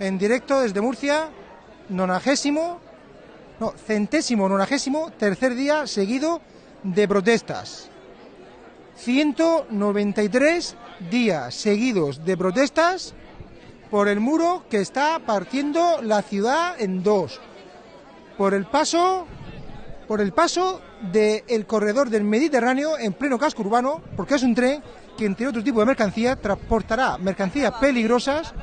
en directo desde Murcia, nonagésimo, no, centésimo, nonagésimo, tercer día seguido de protestas. 193 días seguidos de protestas por el muro que está partiendo la ciudad en dos, por el paso, por el paso del corredor del Mediterráneo en pleno casco urbano, porque es un tren que entre otro tipo de mercancías transportará mercancías peligrosas,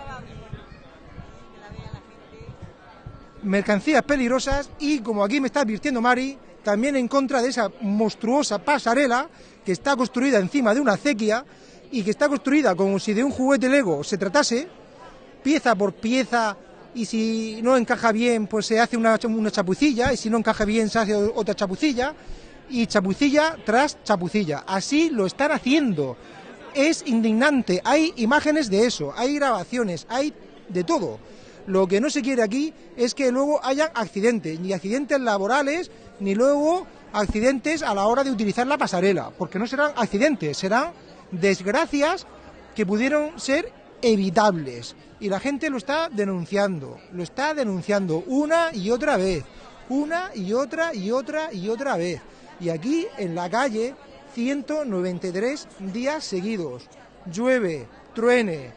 mercancías peligrosas y como aquí me está advirtiendo Mari, también en contra de esa monstruosa pasarela que está construida encima de una acequia y que está construida como si de un juguete Lego se tratase, pieza por pieza, y si no encaja bien, pues se hace una, una chapucilla, y si no encaja bien, se hace otra chapucilla, y chapucilla tras chapucilla. Así lo están haciendo. Es indignante. Hay imágenes de eso, hay grabaciones, hay de todo. Lo que no se quiere aquí es que luego hayan accidentes, ni accidentes laborales, ni luego accidentes a la hora de utilizar la pasarela, porque no serán accidentes, serán desgracias que pudieron ser evitables. Y la gente lo está denunciando, lo está denunciando una y otra vez, una y otra y otra y otra vez. Y aquí en la calle, 193 días seguidos. Llueve, truene.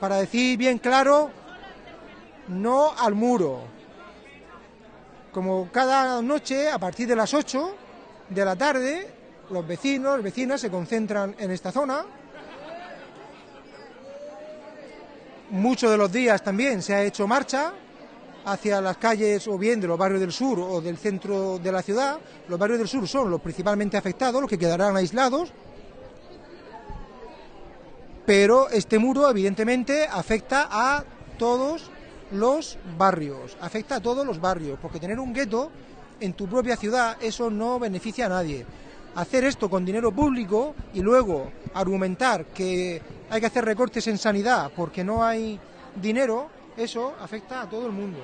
Para decir bien claro, no al muro. Como cada noche, a partir de las 8 de la tarde, los vecinos, vecinas se concentran en esta zona. Muchos de los días también se ha hecho marcha hacia las calles o bien de los barrios del sur o del centro de la ciudad. Los barrios del sur son los principalmente afectados, los que quedarán aislados. Pero este muro evidentemente afecta a todos los barrios, afecta a todos los barrios, porque tener un gueto en tu propia ciudad, eso no beneficia a nadie. Hacer esto con dinero público y luego argumentar que hay que hacer recortes en sanidad porque no hay dinero, eso afecta a todo el mundo.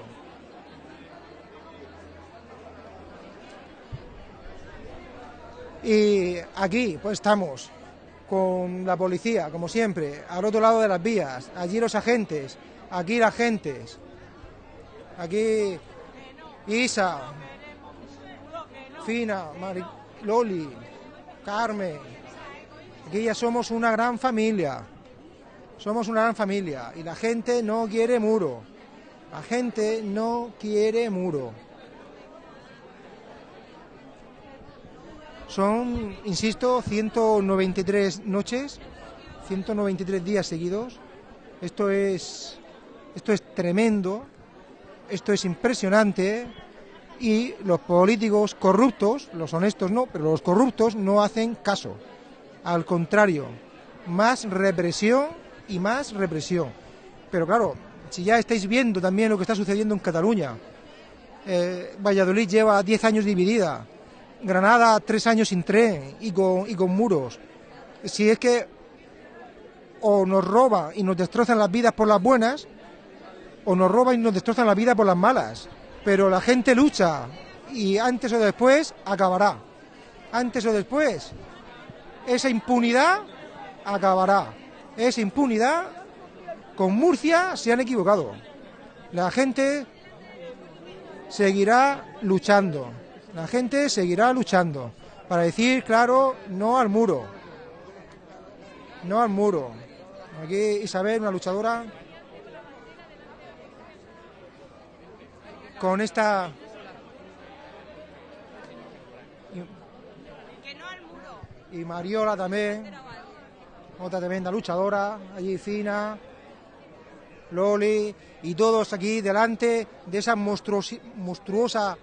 Y aquí, pues estamos, con la policía, como siempre, al otro lado de las vías, allí los agentes, aquí las gentes, aquí Isa, Fina, Mari, Loli, Carmen, aquí ya somos una gran familia, somos una gran familia. Y la gente no quiere muro, la gente no quiere muro. Son, insisto, 193 noches, 193 días seguidos. Esto es, esto es tremendo, esto es impresionante y los políticos corruptos, los honestos no, pero los corruptos no hacen caso. Al contrario, más represión y más represión. Pero claro, si ya estáis viendo también lo que está sucediendo en Cataluña, eh, Valladolid lleva 10 años dividida, Granada tres años sin tren y con, y con muros. Si es que o nos roban y nos destrozan las vidas por las buenas, o nos roban y nos destrozan la vida por las malas. Pero la gente lucha y antes o después acabará. Antes o después esa impunidad acabará. Esa impunidad con Murcia se han equivocado. La gente seguirá luchando. La gente seguirá luchando para decir, claro, no al muro. No al muro. Aquí Isabel, una luchadora, con esta... Y Mariola también, otra tremenda luchadora, allí fina, Loli, y todos aquí delante de esa monstruosa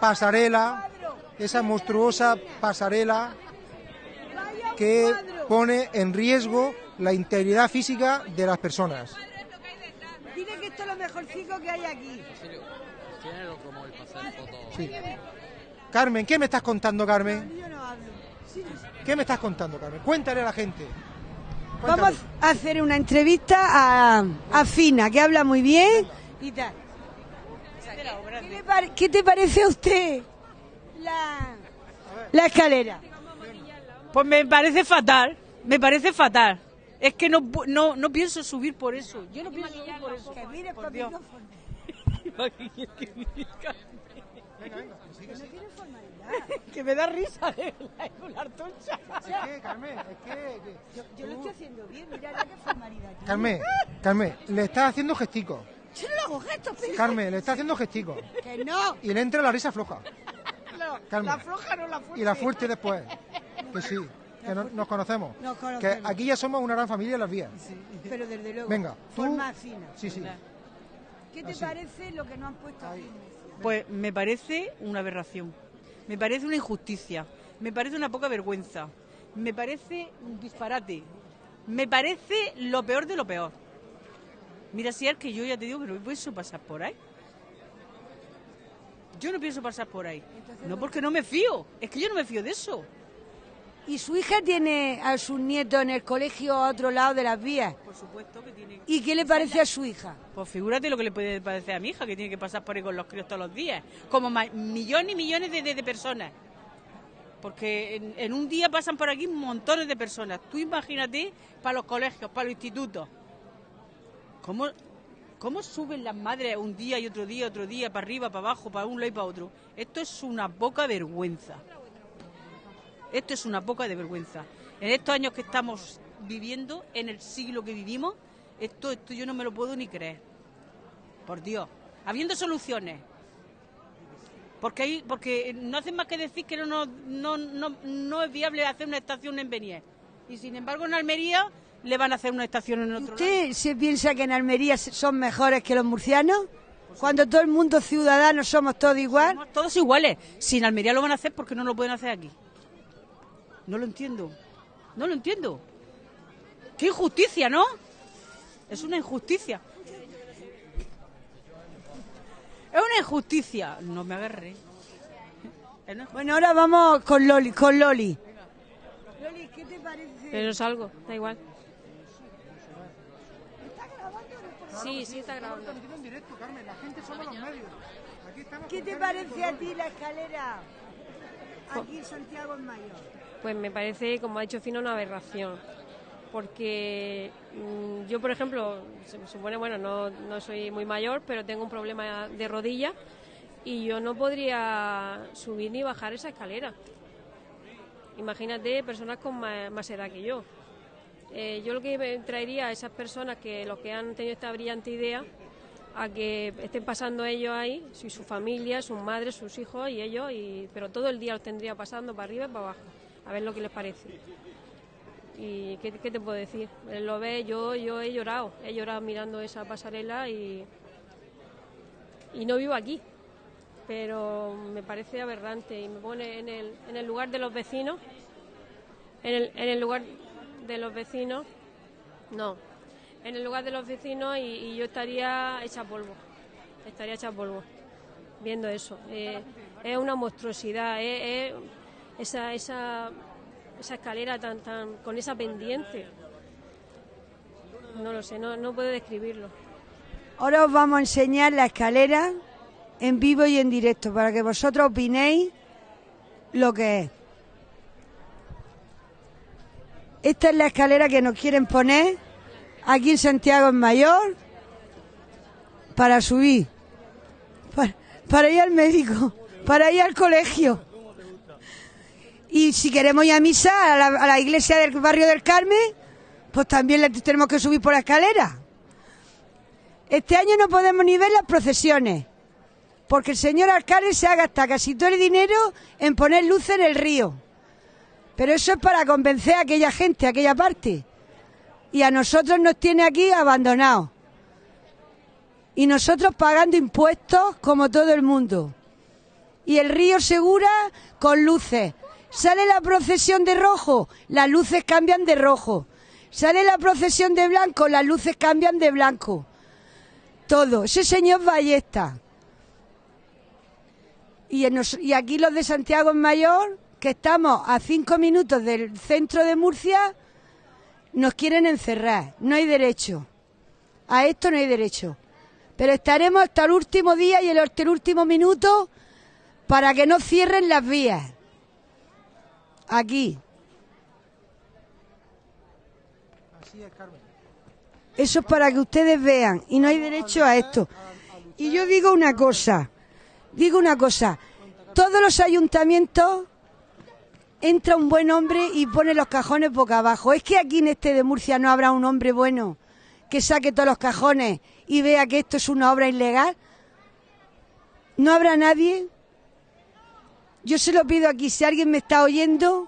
pasarela, esa monstruosa pasarela que pone en riesgo la integridad física de las personas. Dile que esto es lo mejorcito que hay aquí. Sí. Carmen, ¿qué me estás contando, Carmen? Yo no hablo. Sí. ¿Qué me estás contando, Carmen? Cuéntale a la gente. Cuéntale. Vamos a hacer una entrevista a, a Fina, que habla muy bien y tal. ¿Qué, te parece a usted la, la escalera? Pues me parece fatal, me parece fatal. Es que no, no, no pienso subir por eso. Yo no pienso subir por eso. Que mire por por Dios. Venga, venga, que sí, que sí. que me da risa de la, con la antorcha. Es que, Carmen, es que... que- Yo, yo lo estoy haciendo bien, mira qué formalidad. tiene. Carmen, Carmen, le estás haciendo gesticos. Yo no le hago gestos, pero Carmen, le estás haciendo gesticos. que no. Y le entra la risa floja. Carmen. La floja no la fuerte. Y la fuerte después. Que sí, que no- nos conocemos. Nos Que conocemos. aquí ya somos una gran familia en las vías. Pero desde luego. Venga, tú... Forma fina. Sí, sí. ¿Qué te Así. parece lo que nos han puesto aquí? Pues me parece una aberración. Me parece una injusticia. Me parece una poca vergüenza. Me parece un disparate. Me parece lo peor de lo peor. Mira, si es que yo ya te digo que no pienso pasar por ahí. Yo no pienso pasar por ahí. No porque no me fío. Es que yo no me fío de eso. ¿Y su hija tiene a sus nietos en el colegio a otro lado de las vías? Por supuesto que tiene. ¿Y qué le parece a su hija? Pues figúrate lo que le puede parecer a mi hija, que tiene que pasar por ahí con los críos todos los días. Como millones y millones de, de- de personas. Porque en, en un día pasan por aquí montones de personas. Tú imagínate para los colegios, para los institutos. ¿Cómo, ¿Cómo suben las madres un día y otro día, otro día, para arriba, para abajo, para un lado y para otro? Esto es una poca vergüenza. Esto es una poca de vergüenza. En estos años que estamos viviendo, en el siglo que vivimos, esto, esto yo no me lo puedo ni creer. Por Dios. Habiendo soluciones. Porque hay, porque no hacen más que decir que no, no, no, no, es viable hacer una estación en Benier. Y sin embargo en Almería le van a hacer una estación en otro lado. ¿Usted se piensa que en Almería son mejores que los murcianos? Cuando todo el mundo ciudadano somos todos igual. Somos todos iguales. Si en Almería lo van a hacer, ¿por qué no lo pueden hacer aquí? No lo entiendo. No lo entiendo. Qué injusticia, ¿no? Es una injusticia. Es una injusticia. No me agarré. Una- Bueno, ahora vamos con Loli. Con Loli. Loli, ¿qué te parece? Pero salgo, da igual. Sí, sí está grabando. en directo, Carmen. La gente somos los medios. Aquí estamos ¿Qué te parece a ti la escalera aquí en Santiago en Mayor? Pues me parece, como ha dicho Fino, una aberración. Porque mm, yo, por ejemplo, se supone, bueno, no, no soy muy mayor, pero tengo un problema de rodilla y yo no podría subir ni bajar esa escalera. Imagínate personas con más, edad que yo. Eh, yo lo que traería a esas personas que los que han tenido esta brillante idea a que estén pasando ellos ahí, su familia, sus madres, sus hijos y ellos, pero todo el día los tendría pasando para arriba y para abajo, a ver lo que les parece. ¿Y qué, te puedo decir? Eh, Lo ves, yo, yo he llorado, he llorado mirando esa pasarela y, y no vivo aquí, pero me parece aberrante y me pone en el, en el lugar de los vecinos, en el, en el lugar de los vecinos, no, en el lugar de los vecinos y, yo estaría hecha polvo, estaría hecha polvo viendo eso. Eh, es una monstruosidad, es, es esa, esa, esa escalera tan, tan, con esa pendiente. No lo sé, no, no puedo describirlo. Ahora os vamos a enseñar la escalera en vivo y en directo para que vosotros opinéis lo que es. Esta es la escalera que nos quieren poner aquí en Santiago en Mayor para subir, para, para ir al médico, para ir al colegio. Y si queremos ir a misa a la, a la iglesia del barrio del Carmen, pues también le tenemos que subir por la escalera. Este año no podemos ni ver las procesiones, porque el señor alcalde se ha gastado casi todo el dinero en poner luces en el río. Pero eso es para convencer a aquella gente, a aquella parte. Y a nosotros nos tiene aquí abandonados. Y nosotros pagando impuestos como todo el mundo. Y el río Segura con luces. Sale la procesión de rojo, las luces cambian de rojo. Sale la procesión de blanco, las luces cambian de blanco. Todo. Ese señor Ballesta. Y, aquí los de Santiago Mayor, que estamos a cinco minutos del centro de Murcia, nos quieren encerrar. No hay derecho. A esto no hay derecho. Pero estaremos hasta el último día y hasta el último minuto para que no cierren las vías. Aquí. Así Eso es para que ustedes vean y no hay derecho a esto. Y yo digo una cosa, digo una cosa, todos los ayuntamientos entra un buen hombre y pone los cajones boca abajo. Es que aquí en este de Murcia no habrá un hombre bueno que saque todos los cajones y vea que esto es una obra ilegal. No habrá nadie. Yo se lo pido aquí, si alguien me está oyendo,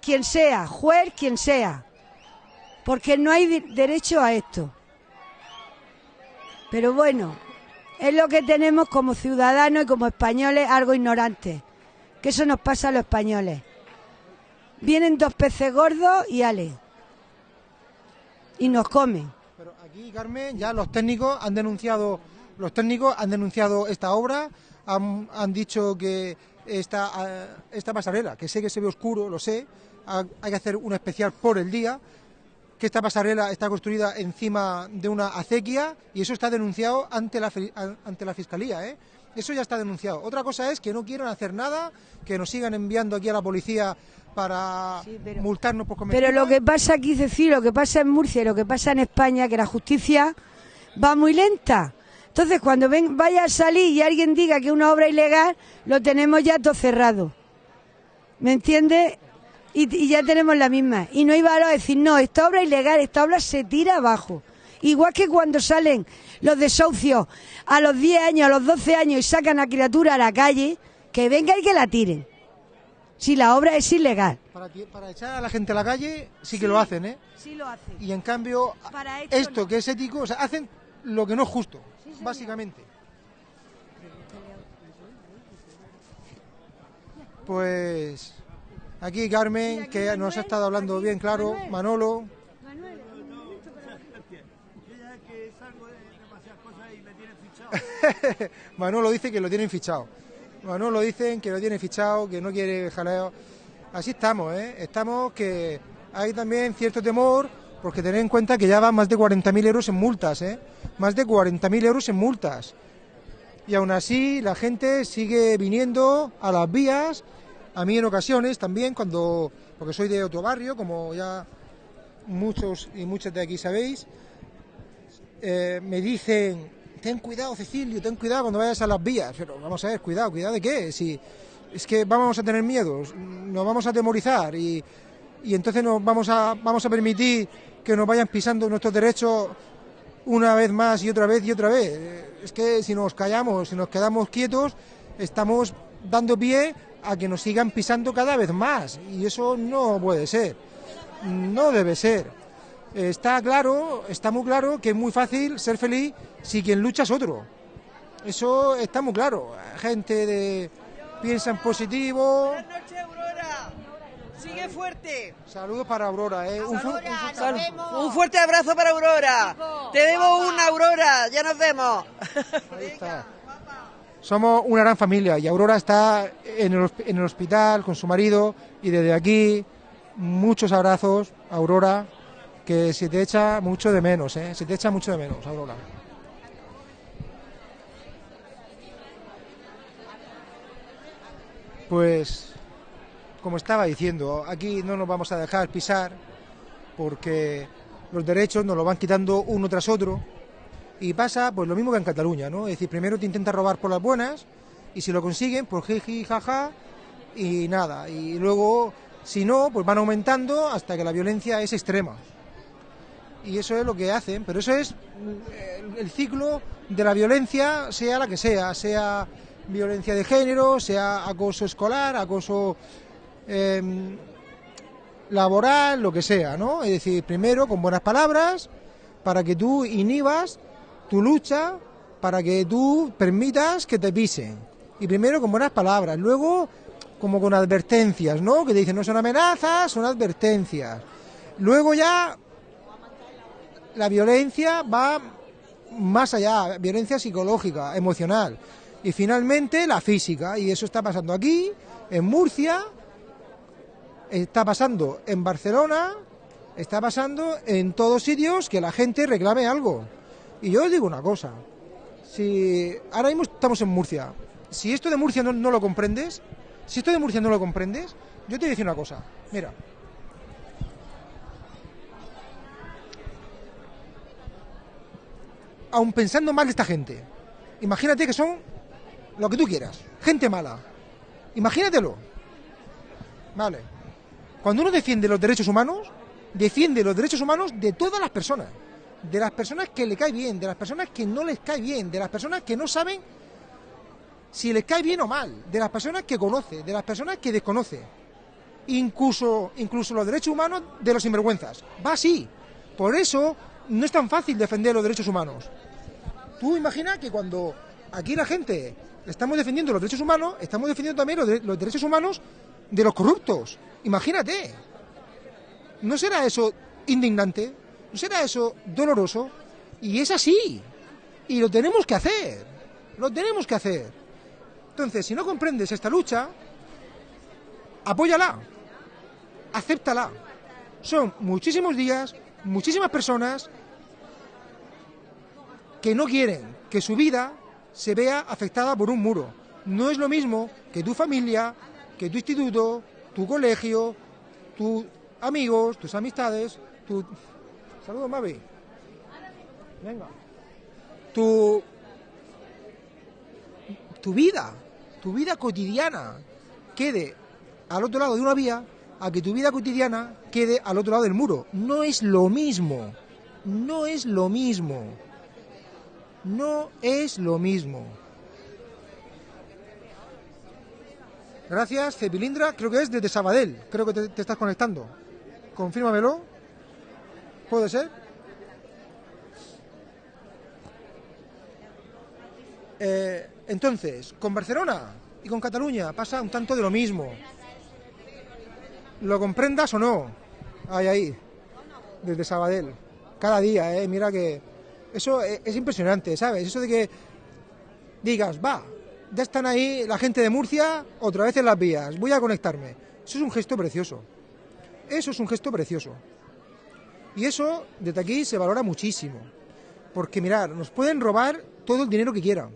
quien sea, juez, quien sea, porque no hay derecho a esto. Pero bueno, es lo que tenemos como ciudadanos y como españoles algo ignorantes, que eso nos pasa a los españoles. Vienen dos peces gordos y ale, y nos comen. Pero aquí, Carmen, ya los técnicos han denunciado, los técnicos han denunciado esta obra, han, han dicho que esta, eh, esta pasarela, que sé que se ve oscuro, lo sé, hay que hacer una especial por el día, que esta pasarela está construida encima de una acequia y eso está denunciado ante la, ante la Fiscalía. ¿eh? Eso ya está denunciado. Otra cosa es que no quieran hacer nada, que nos sigan enviando aquí a la policía para multarnos por comer. Pero lo que pasa aquí, decir, lo que pasa en Murcia y lo que pasa en España, que la justicia va muy lenta. Entonces, cuando ven, vaya a salir y alguien diga que es una obra ilegal, lo tenemos ya todo cerrado. ¿Me entiende? Y, ya tenemos la misma. Y no iba a decir, no, esta obra es ilegal, esta obra se tira abajo. Igual que cuando salen los desahucios a los 10 años, a los 12 años y sacan a criatura a la calle, que venga y que la tiren. Si la obra es ilegal. Para, echar a la gente a la calle sí que lo hacen, ¿eh? Sí lo hacen. Y en cambio, esto, que es ético, o sea, hacen lo que no es justo, básicamente. Pues Aquí Carmen, que nos ha estado hablando bien claro, Manolo. Manolo dice que lo tienen fichado. Manolo dicen que lo tiene fichado, que no quiere jaleo. Así estamos, ¿eh? Estamos que hay también cierto temor, porque tened en cuenta que ya van más de 40.000 euros en multas, ¿eh? Más de 40.000 euros en multas. Y aún así la gente sigue viniendo a las vías a mí en ocasiones también, cuando, porque soy de otro barrio, como ya muchos y muchas de aquí sabéis, eh, me dicen, ten cuidado Cecilio, ten cuidado cuando vayas a las vías. Pero vamos a ver, cuidado, cuidado de qué. Si es que vamos a tener miedos, nos vamos a atemorizar y, y entonces nos vamos a, vamos a permitir que nos vayan pisando nuestros derechos una vez más y otra vez y otra vez. Es que si nos callamos, si nos quedamos quietos, estamos dando pie a que nos sigan pisando cada vez más y eso no puede ser, no debe ser. Está claro, está muy claro que es muy fácil ser feliz si quien lucha es otro. Eso está muy claro. Gente de piensa en positivo. Fuerte. Saludos para Aurora. ¿eh? Un, un, fuerte abrazo para Aurora. Te debo una Aurora. Ya nos vemos. Ahí está. Somos una gran familia y Aurora está en el, hospital con su marido y desde aquí muchos abrazos, Aurora, que se te echa mucho de menos, ¿eh? se te echa mucho de menos, Aurora. Pues, como estaba diciendo, aquí no nos vamos a dejar pisar porque los derechos nos los van quitando uno tras otro y pasa pues lo mismo que en Cataluña, ¿no? Es decir, primero te intenta robar por las buenas y si lo consiguen, pues jiji, jaja y nada. Y luego, si no, pues van aumentando hasta que la violencia es extrema. Y eso es lo que hacen, pero eso es el ciclo de la violencia, sea la que sea, sea violencia de género, sea acoso escolar, acoso em, laboral, lo que sea, ¿no? Es decir, primero con buenas palabras, para que tú inhibas tu lucha para que tú permitas que te pisen. Y primero con buenas palabras, luego como con advertencias, ¿no? Que te dicen no son amenazas, son advertencias. Luego ya la violencia va más allá, violencia psicológica, emocional. Y finalmente la física, y eso está pasando aquí, en Murcia, está pasando en Barcelona, está pasando en todos sitios que la gente reclame algo. Y yo os digo una cosa, si ahora mismo estamos en Murcia, si esto de Murcia no, lo comprendes, si esto de Murcia no lo comprendes, yo te voy a decir una cosa, mira. Aun pensando mal de esta gente, imagínate que son lo que tú quieras, gente mala. Imagínatelo. Vale. Cuando uno defiende los derechos humanos, defiende los derechos humanos de todas las personas. De las personas que le cae bien, de las personas que no les cae bien, de las personas que no saben si les cae bien o mal, de las personas que conoce, de las personas que desconoce. Incluso, incluso los derechos humanos de los sinvergüenzas. Va así. Por eso no es tan fácil defender los derechos humanos. Tú imaginas que cuando aquí la gente estamos defendiendo los derechos humanos, estamos defendiendo también los, los derechos humanos de los corruptos. Imagínate. ¿No será eso indignante? ¿No será eso doloroso? Y es así. Y lo tenemos que hacer. Lo tenemos que hacer. Entonces, si no comprendes esta lucha, apóyala. Acéptala. Son muchísimos días, muchísimas personas que no quieren que su vida se vea afectada por un muro. No es lo mismo que tu familia, que tu instituto, tu colegio, tus amigos, tus amistades, tu... Saludos, Mavi. Venga. Tu... Tu vida, tu vida cotidiana quede al otro lado de una vía a que tu vida cotidiana quede al otro lado del muro. No es lo mismo. No es lo mismo. No es lo mismo. Gracias, Cepilindra. Creo que es desde Sabadell. Creo que te, estás conectando. Confírmamelo. ¿Puede ser? Eh, entonces, con Barcelona y con Cataluña pasa un tanto de lo mismo. Lo comprendas o no. Ahí, ahí. Desde Sabadell. Cada día, ¿eh? Mira que... Eso es, es impresionante, ¿sabes? Eso de que digas, va, ya están ahí la gente de Murcia otra vez en las vías, voy a conectarme. Eso es un gesto precioso. Eso es un gesto precioso. Y eso desde aquí se valora muchísimo. Porque mirar, nos pueden robar todo el dinero que quieran.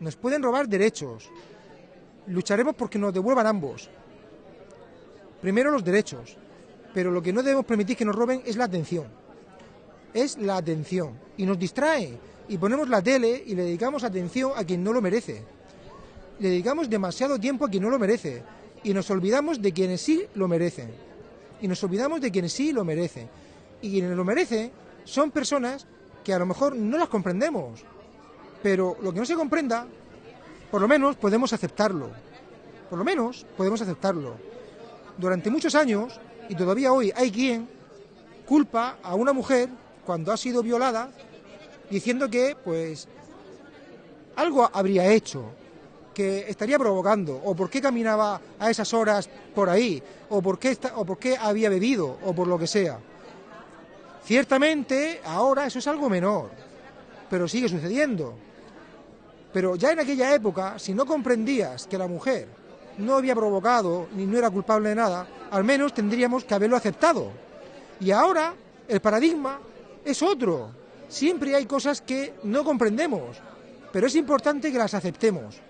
Nos pueden robar derechos. Lucharemos porque nos devuelvan ambos. Primero los derechos. Pero lo que no debemos permitir que nos roben es la atención. Es la atención. Y nos distrae. Y ponemos la tele y le dedicamos atención a quien no lo merece. Le dedicamos demasiado tiempo a quien no lo merece. Y nos olvidamos de quienes sí lo merecen. Y nos olvidamos de quienes sí lo merecen. Y quienes lo merecen son personas que a lo mejor no las comprendemos. Pero lo que no se comprenda, por lo menos podemos aceptarlo. Por lo menos podemos aceptarlo. Durante muchos años, y todavía hoy hay quien culpa a una mujer cuando ha sido violada diciendo que pues algo habría hecho, que estaría provocando, o por qué caminaba a esas horas por ahí, o por qué, esta- o por qué había bebido, o por lo que sea. Ciertamente, ahora eso es algo menor, pero sigue sucediendo. Pero ya en aquella época, si no comprendías que la mujer no había provocado ni no era culpable de nada, al menos tendríamos que haberlo aceptado. Y ahora el paradigma es otro. Siempre hay cosas que no comprendemos, pero es importante que las aceptemos.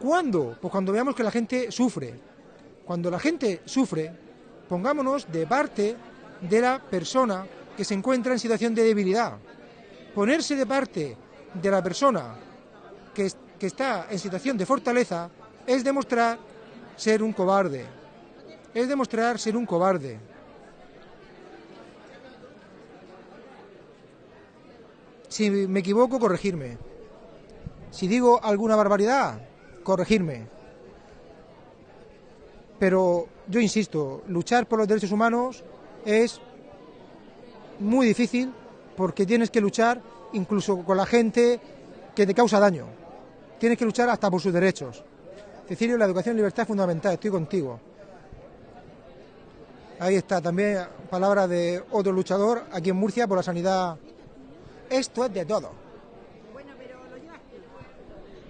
¿Cuándo? Pues cuando veamos que la gente sufre. Cuando la gente sufre, pongámonos de parte de la persona que se encuentra en situación de debilidad. Ponerse de parte de la persona que, que está en situación de fortaleza es demostrar ser un cobarde. Es demostrar ser un cobarde. Si me equivoco, corregirme. Si digo alguna barbaridad, corregirme. Pero yo insisto, luchar por los derechos humanos es muy difícil porque tienes que luchar incluso con la gente que te causa daño. Tienes que luchar hasta por sus derechos. Cecilio, la educación y libertad es fundamental, estoy contigo. Ahí está, también palabra de otro luchador aquí en Murcia por la sanidad. Esto es de todo.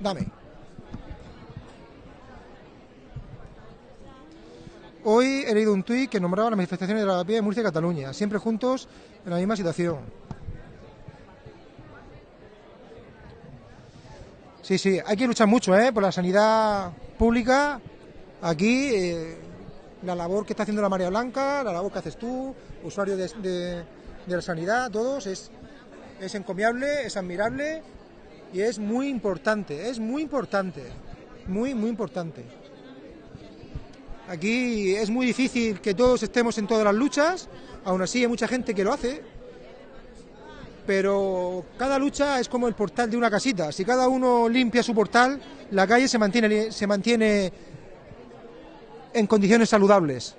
Dame. Hoy he leído un tuit que nombraba las manifestaciones de la pie de Murcia y Cataluña, siempre juntos en la misma situación. Sí, sí, hay que luchar mucho ¿eh? por la sanidad pública. Aquí, eh, la labor que está haciendo la María Blanca, la labor que haces tú, usuario de, de- de la sanidad, todos, es Es encomiable, es admirable y es muy importante, es muy importante, muy, muy importante. Aquí es muy difícil que todos estemos en todas las luchas, aún así hay mucha gente que lo hace, pero cada lucha es como el portal de una casita. Si cada uno limpia su portal, la calle se mantiene, se mantiene en condiciones saludables.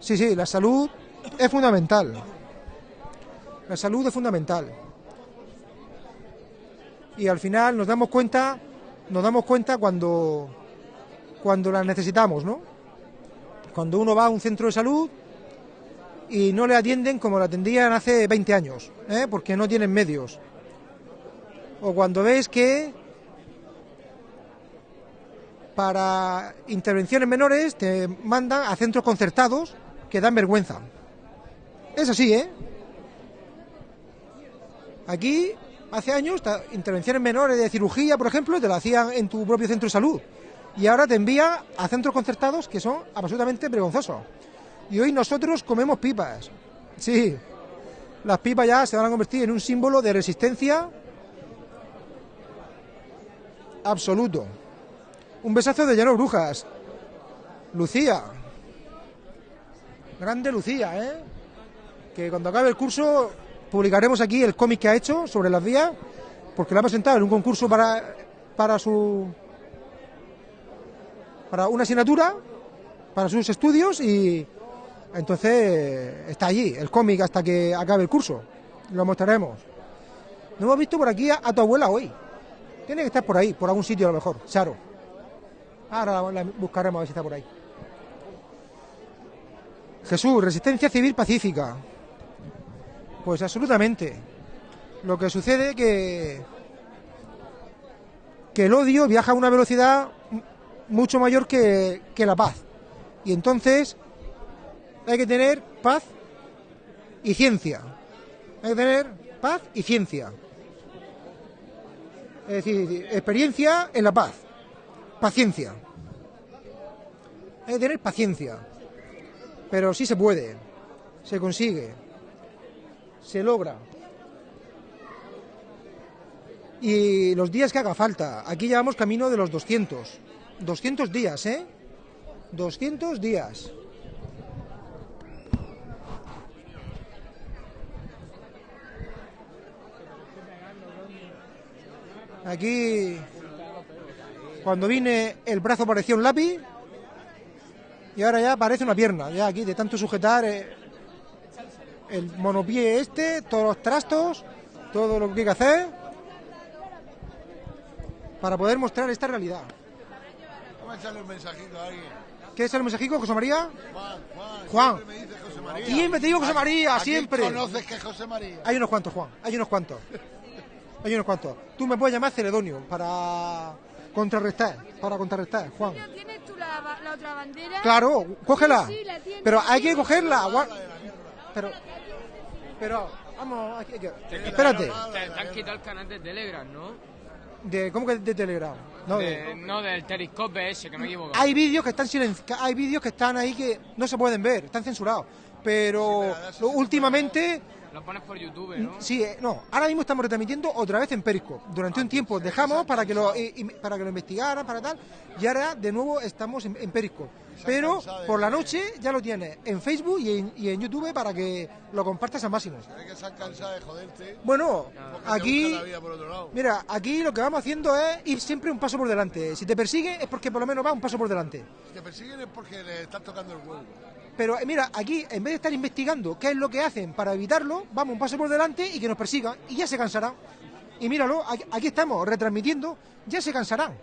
Sí, sí, la salud es fundamental. La salud es fundamental. Y al final nos damos cuenta, nos damos cuenta cuando, cuando la necesitamos, ¿no? Cuando uno va a un centro de salud y no le atienden como la atendían hace 20 años, ¿eh? porque no tienen medios. O cuando ves que para intervenciones menores te mandan a centros concertados que dan vergüenza. Es así, ¿eh? Aquí, hace años, intervenciones menores de cirugía, por ejemplo, te lo hacían en tu propio centro de salud. Y ahora te envía a centros concertados que son absolutamente vergonzosos. Y hoy nosotros comemos pipas. Sí, las pipas ya se van a convertir en un símbolo de resistencia absoluto. Un besazo de lleno brujas. Lucía. Grande Lucía, ¿eh? Que cuando acabe el curso publicaremos aquí el cómic que ha hecho sobre las vías, porque lo ha presentado en un concurso para, para su. Para una asignatura, para sus estudios y. Entonces está allí el cómic hasta que acabe el curso. Lo mostraremos. No hemos visto por aquí a, tu abuela hoy. Tiene que estar por ahí, por algún sitio a lo mejor. Charo. Ahora la buscaremos a ver si está por ahí. Jesús, resistencia civil pacífica. Pues absolutamente. Lo que sucede que que el odio viaja a una velocidad mucho mayor que, que la paz. Y entonces hay que tener paz y ciencia. Hay que tener paz y ciencia. Es decir, experiencia en la paz. Paciencia. Hay que tener paciencia. Pero sí se puede. Se consigue. Se logra. Y los días que haga falta. Aquí llevamos camino de los 200. 200 días, ¿eh? 200 días. Aquí, cuando vine, el brazo parecía un lápiz y ahora ya parece una pierna. Ya aquí, de tanto sujetar eh, el monopié este, todos los trastos, todo lo que hay que hacer para poder mostrar esta realidad. Vamos a echarle un mensajito a alguien. ¿Qué es el mensajito, José María? Juan, Juan. Juan. siempre me dice José María. Siempre te digo José María, ¿A quién siempre. conoces que es José María? Hay unos cuantos, Juan, hay unos cuantos. Hay unos cuantos. Tú me puedes llamar Celedonio para contrarrestar, para contrarrestar, Juan. ¿Tienes tú la, la otra bandera? Claro, cógela. Sí, sí, la tiene. Pero hay que cogerla. Pero, pero, vamos, hay que- espérate. Te, te han quitado el canal de Telegram, ¿no? De, ¿Cómo que de Telegram? No, de- De- no, del Periscope ese, que me he equivocado. hay vídeos que están silenciados, hay vídeos que están ahí que no se pueden ver, están censurados. Pero lo- últimamente, Lo pones por YouTube, ¿no? sí, eh, no, ahora mismo estamos retransmitiendo otra vez en Periscope. Durante un tiempo dejamos para que lo, y- para que lo investigaran, para tal, y ahora de nuevo estamos en, en Periscope. Pero por la noche ya lo tienes en Facebook y en, y en YouTube para que lo compartas al máximo. Hay que estar cansado de joderte. Bueno, aquí, busca la vida por otro lado. mira, aquí lo que vamos haciendo es ir siempre un paso por delante. Si te persigue es porque por lo menos va un paso por delante. Si te persiguen es porque le estás tocando el huevo. Pero eh, mira, aquí en vez de estar investigando qué es lo que hacen para evitarlo, vamos un paso por delante y que nos persigan y ya se cansarán. Y míralo, aquí, aquí estamos retransmitiendo, ya se cansarán.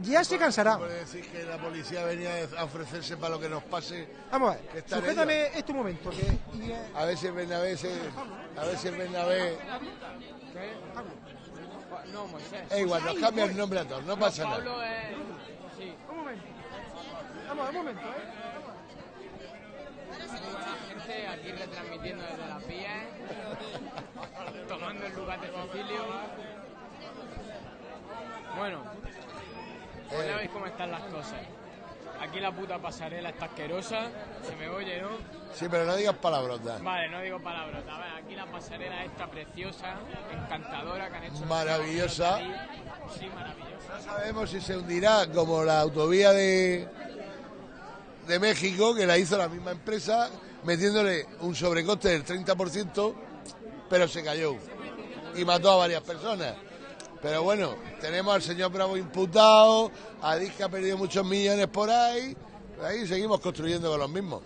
Ya se cansarán. Puede decir que la policía venía a ofrecerse para lo que nos pase. Vamos a ver, sujétame este momento. Que, y, eh, A ver si el Bernabé se... A ver si el Bernabé... No, Moisés. Es igual, nos cambia el nombre a todos, no pasa nada. Pablo es... Sí. un momento. Vamos, un momento, ¿eh? Aquí retransmitiendo desde las vías, tomando el lugar de Cecilio. Bueno, pues ya veis cómo están las cosas. Aquí la puta pasarela está asquerosa, se me oye, ¿no? Sí, pero no digas palabrotas. Vale, no digo. A ver, aquí la pasarela esta preciosa, encantadora que han hecho. los Maravillosa. Sí, maravillosa. No sabemos si se hundirá como la autovía de, de México, que la hizo la misma empresa, metiéndole un sobrecoste del 30%, pero se cayó y mató a varias personas. Pero bueno, tenemos al señor Bravo imputado, a Diz que ha perdido muchos millones por ahí, ahí seguimos construyendo con los mismos.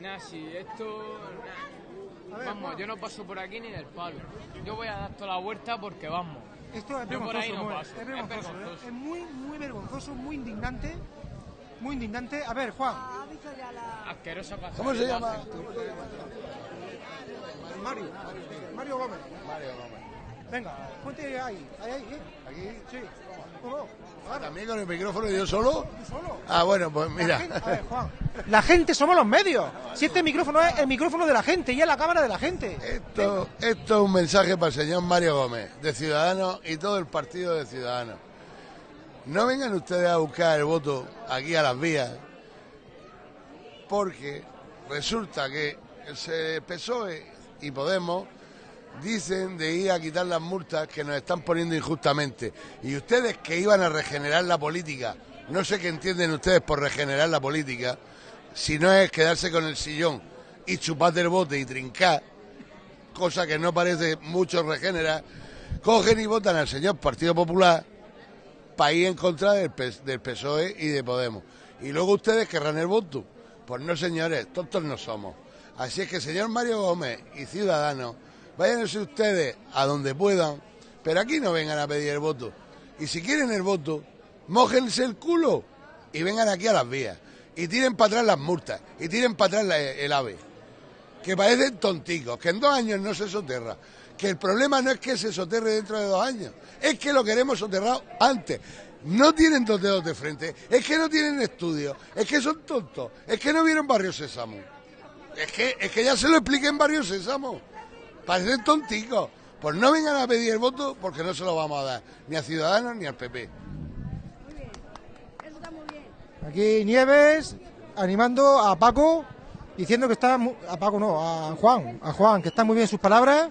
Nada, si esto. nah. Vamos, yo no paso por aquí ni del palo. Yo voy a dar toda la vuelta porque vamos. Esto es Yo por vergonzoso, ahí no Moe, paso. es Es vergonzoso, ¿eh? es muy, muy vergonzoso, muy indignante, muy indignante. A ver, Juan, Asquerosa. ¿Cómo se llama? Mario, Mario Gómez. Mario Gómez. Venga, ponte ahí, ahí, ahí, ¿eh? ¿Aquí? Sí. No, no, claro, ¿También con el micrófono yo solo? tú solo. Ah, bueno, pues La mira. gente- a ver, Juan, la gente somos los medios. Si este micrófono es el micrófono de la gente y es la cámara de la gente. Esto, esto es un mensaje para el señor Mario Gómez, de Ciudadanos y todo el partido de Ciudadanos. No vengan ustedes a buscar el voto aquí a las vías, porque resulta que el PSOE y Podemos dicen de ir a quitar las multas que nos están poniendo injustamente. Y ustedes que iban a regenerar la política, no sé qué entienden ustedes por regenerar la política, si no es quedarse con el sillón y chupar del bote y trincar, cosa que no parece mucho regenerar, cogen y votan al señor Partido Popular ir en contra del, PSOE y de Podemos. Y luego ustedes querrán el voto. Pues no, señores, tontos no somos. Así es que, señor Mario Gómez y Ciudadanos, váyanse ustedes a donde puedan, pero aquí no vengan a pedir el voto. Y si quieren el voto, mójense el culo y vengan aquí a las vías. Y tiren para atrás las multas, y tiren para atrás el AVE que parecen tonticos, que en dos años no se soterra, que el problema no es que se soterre dentro de dos años, es que lo queremos soterrado antes. No tienen dos dedos de frente, es que no tienen estudios, es que son tontos, es que no vieron Barrio Sésamo. Es que, es que ya se lo expliqué en Barrio Sésamo. Parecen tonticos. Pues no vengan a pedir el voto porque no se lo vamos a dar, ni a Ciudadanos ni al PP. Aquí Nieves animando a Paco, diciendo que está... A Paco no, a Juan, a Juan, que están muy bien sus palabras.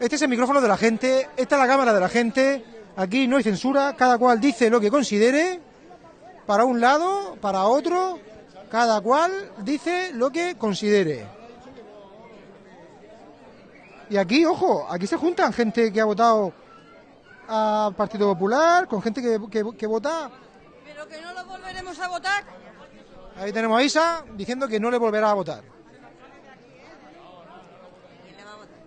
Este es el micrófono de la gente, esta es la cámara de la gente. Aquí no hay censura, cada cual dice lo que considere, para un lado, para otro, cada cual dice lo que considere. Y aquí, ojo, aquí se juntan gente que ha votado al Partido Popular, con gente que, que- que vota Pero que no lo volveremos a votar. Ahí tenemos a Isa diciendo que no le volverá a votar. ¿Quién le va a votar?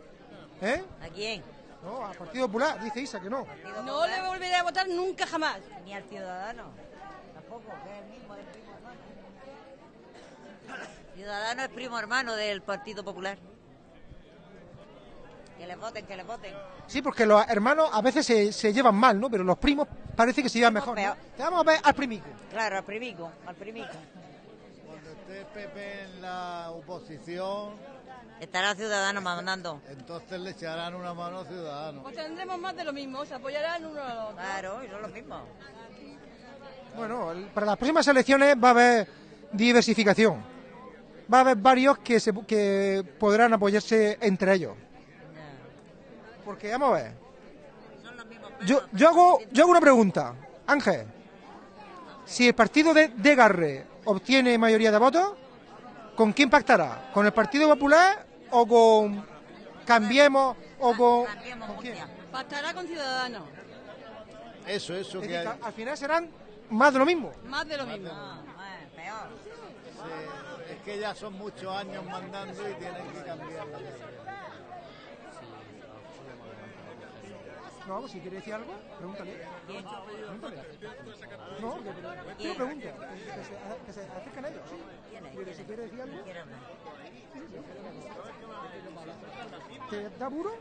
¿Eh? ¿A quién? No, al Partido Popular, dice Isa que no. No le volveré a votar nunca jamás. Ni al ciudadano. Tampoco, que es el mismo del primo hermano. Ciudadano es primo hermano del Partido Popular. Que le voten, que le voten. Sí, porque los hermanos a veces se, se llevan mal, ¿no? Pero los primos parece que se llevan mejor. Te vamos a ver al primico. Claro, al primico, al primico. Cuando esté Pepe en la oposición, Estará Ciudadano mandando. entonces le echarán una mano a Ciudadanos. Pues tendremos más de lo mismo, se apoyarán uno al otro. Claro, y no es lo mismo. Bueno, para las próximas elecciones va a haber diversificación. Va a haber varios que, se, que podrán apoyarse entre ellos. Porque vamos a ver. Yo, yo, hago, yo hago una pregunta. Ángel, si el partido de, de Garre obtiene mayoría de votos, ¿con quién pactará? ¿Con el Partido Popular o con Cambiemos o con... Cambiemos ¿con quién? Pactará con Ciudadanos. Eso, eso Es que decir, hay. que al final serán más de lo mismo. Más de lo mismo. Ah, bueno, peor. se- es que ya son muchos años mandando y tienen que cambiar la. No, si quiere decir algo, pregúntale. Pregúntale. No, que, pregunte. Que, se, que se acerquen a ellos, sí. ¿Quién es? Mire, ¿Quién si quiere decir algo. ¿Te da duro?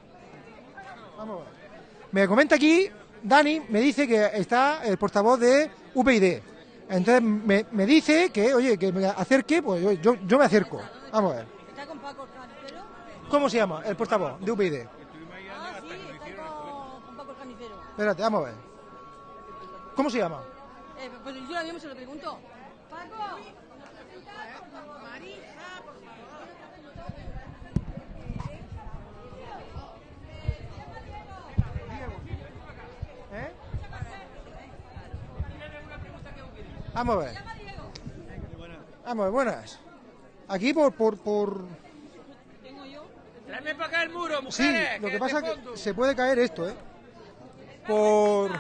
Vamos a ver. Me comenta aquí, Dani, me dice que está el portavoz de UPyD. Entonces me, me dice que, oye, que me acerque, pues yo, yo, yo me acerco. Vamos a ver. ¿Está con Paco el carnicero? ¿Cómo se llama el portavoz de UPyD? Ah, sí, está con, con Paco el carnicero. Espérate, vamos a ver. ¿Cómo se llama? Eh, pues yo ahora mismo se lo pregunto. Paco, Vamos a ver. Vamos a ver, buenas. Aquí por... por, por... Tráeme para acá el muro, Sí, mujeres. lo que es pasa es que se puede caer esto, ¿eh? Por No,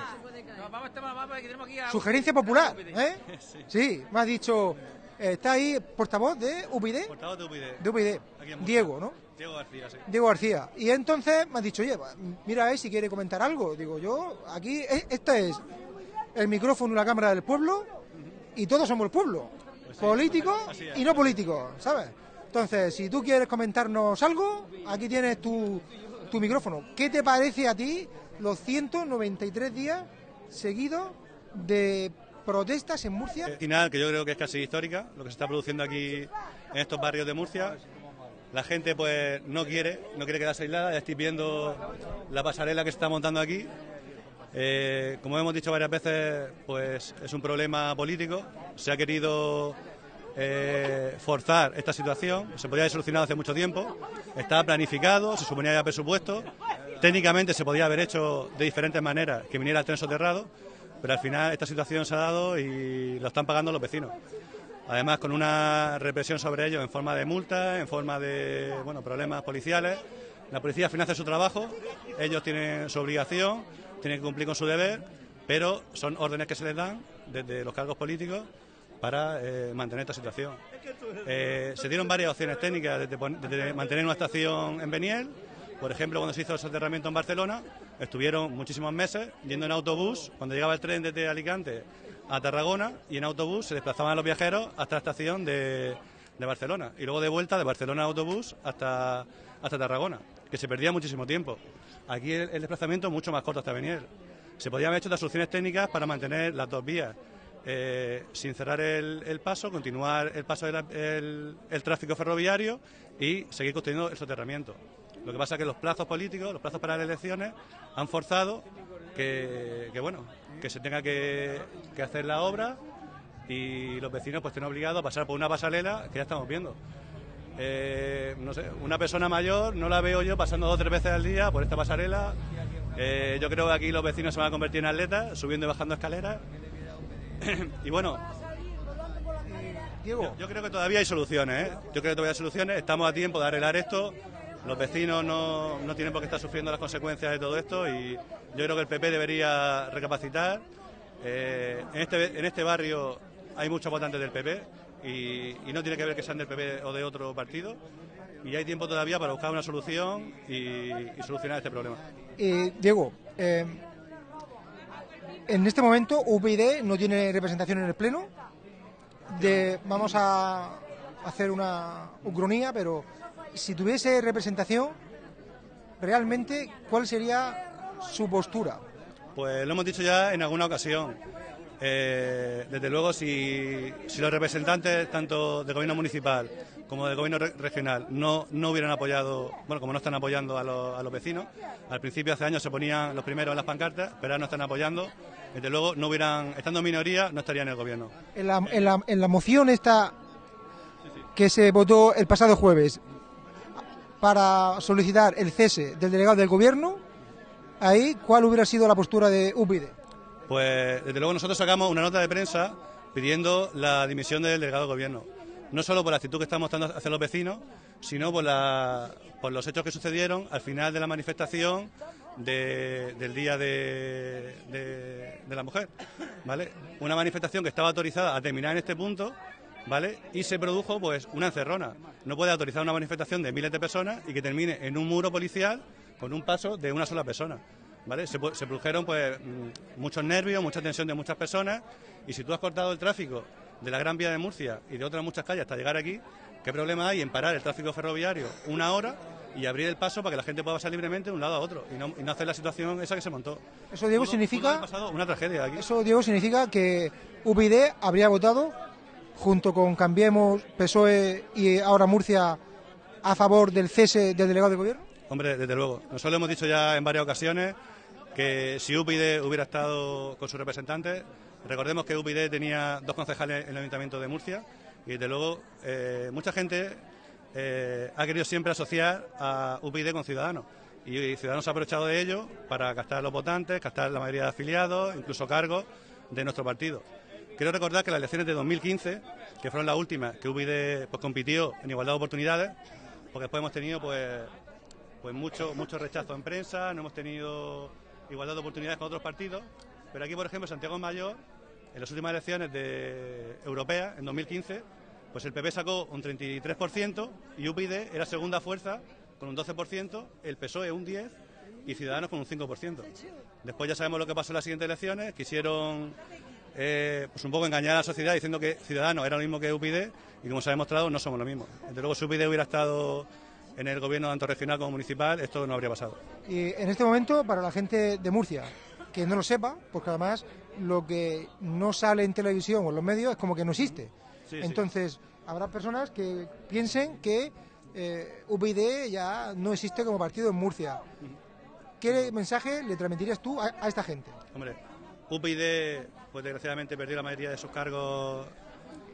vamos a estar más mapa que tenemos aquí a... sugerencia popular, ¿eh? Sí, me ha dicho... eh, está ahí portavoz de UPyD, Portavoz de UPyD. de UPyD. Diego, ¿no? Diego García, sí. Diego García. Y entonces me ha dicho, oye, mira a ver si quiere comentar algo. Digo, yo, aquí, este es el micrófono y la cámara del pueblo, y todos somos el pueblo. Políticos así es. y no políticos, ¿sabes? Entonces, si tú quieres comentarnos algo, aquí tienes tu, tu micrófono. ¿Qué te parece a ti los 193 días seguidos de protestas en Murcia? Final, que yo creo que es casi histórica, lo que se está produciendo aquí en estos barrios de Murcia. La gente pues no quiere, no quiere quedarse aislada, ya estoy viendo la pasarela que se está montando aquí. Eh, como hemos dicho varias veces, pues es un problema político. Se ha querido eh, forzar esta situación. Se podía haber solucionado hace mucho tiempo. Estaba planificado, se suponía ya presupuesto. Técnicamente se podía haber hecho de diferentes maneras que viniera el tren soterrado, pero al final esta situación se ha dado y lo están pagando los vecinos. Además, con una represión sobre ellos en forma de multas, en forma de bueno, problemas policiales. La policía al su trabajo, ellos tienen su obligación, tienen que cumplir con su deber, pero son órdenes que se les dan desde los cargos políticos para eh, mantener esta situación. Eh, se dieron varias opciones técnicas desde mantener una estación en Beniel. Por ejemplo, cuando se hizo el soterramiento en Barcelona, estuvieron muchísimos meses yendo en autobús, cuando llegaba el tren desde Alicante a Tarragona, y en autobús se desplazaban los viajeros hasta la estación de, de Barcelona, y luego de vuelta de Barcelona a autobús hasta, hasta Tarragona, que se perdía muchísimo tiempo. Aquí el, desplazamiento es mucho más corto hasta Beniel. Se podían haber hecho las soluciones técnicas para mantener las dos vías. eh, sin cerrar el, paso, continuar el paso del el, el tráfico ferroviario y seguir construyendo el soterramiento. Lo que pasa es que los plazos políticos, los plazos para las elecciones, han forzado que, bueno, que se tenga que, que hacer la obra y los vecinos pues estén obligados a pasar por una pasarela que ya estamos viendo. Eh, no sé, una persona mayor no la veo yo pasando dos o tres veces al día por esta pasarela. Eh, yo creo que aquí los vecinos se van a convertir en atletas, subiendo y bajando escaleras. y bueno, yo, yo creo que todavía hay soluciones, ¿eh? Yo creo que todavía hay soluciones. Estamos a tiempo de arreglar esto. Los vecinos no, no tienen por qué estar sufriendo las consecuencias de todo esto y yo creo que el PP debería recapacitar. Eh, en, este, en este barrio hay muchos votantes del PP y, y no tiene que ver que sean del PP o de otro partido. Y hay tiempo todavía para buscar una solución y, y solucionar este problema. Eh, Diego, eh, en este momento UPyD no tiene representación en el Pleno. De, vamos a hacer una ucronía, pero si tuviese representación, realmente, ¿cuál sería su postura? Pues lo hemos dicho ya en alguna ocasión. Eh, desde luego, si, los representantes tanto del gobierno municipal como del gobierno re- regional no, no hubieran apoyado, bueno, como no están apoyando a los, a los vecinos, al principio hace años se ponían los primeros en las pancartas, pero ahora no están apoyando. Desde luego, no hubieran, estando en minoría, no estarían en el gobierno. En la, en la, en la moción esta que se votó el pasado jueves para solicitar el cese del delegado del gobierno, ahí, ¿cuál hubiera sido la postura de UPyD? Pues desde luego nosotros sacamos una nota de prensa pidiendo la dimisión del delegado de gobierno. No solo por la actitud que están mostrando hacia los vecinos, sino por, los hechos que sucedieron al final de la manifestación de- del Día de, de- de la Mujer. ¿vale? Una manifestación que estaba autorizada a terminar en este punto ¿vale? y se produjo pues una encerrona. No puede autorizar una manifestación de miles de personas y que termine en un muro policial con un paso de una sola persona. ¿Vale? Se, se produjeron pues mm, muchos nervios, mucha tensión de muchas personas y si tú has cortado el tráfico de la Gran Vía de Murcia y de otras muchas calles hasta llegar aquí, ¿qué problema hay en parar el tráfico ferroviario una hora y abrir el paso para que la gente pueda pasar libremente de un lado a otro y no, y no hacer la situación esa que se montó? Eso, Diego, significa- pasado una tragedia aquí. Eso, Diego, significa que UPyD habría votado, junto con Cambiemos, PSOE y ahora Murcia, a favor del cese del delegado de gobierno. Hombre, desde luego. Nosotros lo hemos dicho ya en varias ocasiones que si UPyD hubiera estado con sus representantes, recordemos que UPyD tenía dos concejales en el Ayuntamiento de Murcia Y desde luego, eh, mucha gente eh, ha querido siempre asociar a UPyD con Ciudadanos. Y Ciudadanos ha aprovechado de ello para gastar a los votantes, gastar la mayoría de afiliados, incluso cargos de nuestro partido. Quiero recordar que las elecciones de 2015, que fueron las últimas que UPyD pues, compitió en igualdad de oportunidades, porque después hemos tenido pues, pues mucho, mucho rechazo en prensa, no hemos tenido igualdad de oportunidades con otros partidos, pero aquí, por ejemplo, Santiago Mayor, en las últimas elecciones de europeas, en 2015, pues el PP sacó un 33% y UPyD era segunda fuerza con un 12%, el PSOE un 10% y Ciudadanos con un 5%. Después ya sabemos lo que pasó en las siguientes elecciones, quisieron eh, pues un poco engañar a la sociedad diciendo que Ciudadanos era lo mismo que UPyD y como se ha demostrado no somos lo mismo. Desde luego si UPyD hubiera estado en el gobierno tanto regional como municipal, esto no habría pasado. Y en este momento, para la gente de Murcia, que no lo sepa, porque además lo que no sale en televisión o en los medios es como que no existe. Sí, sí. Entonces, habrá personas que piensen que eh, UPyD ya no existe como partido en Murcia. ¿Qué mensaje le transmitirías tú a, a esta gente? Hombre, UPyD, pues desgraciadamente perdió la mayoría de sus cargos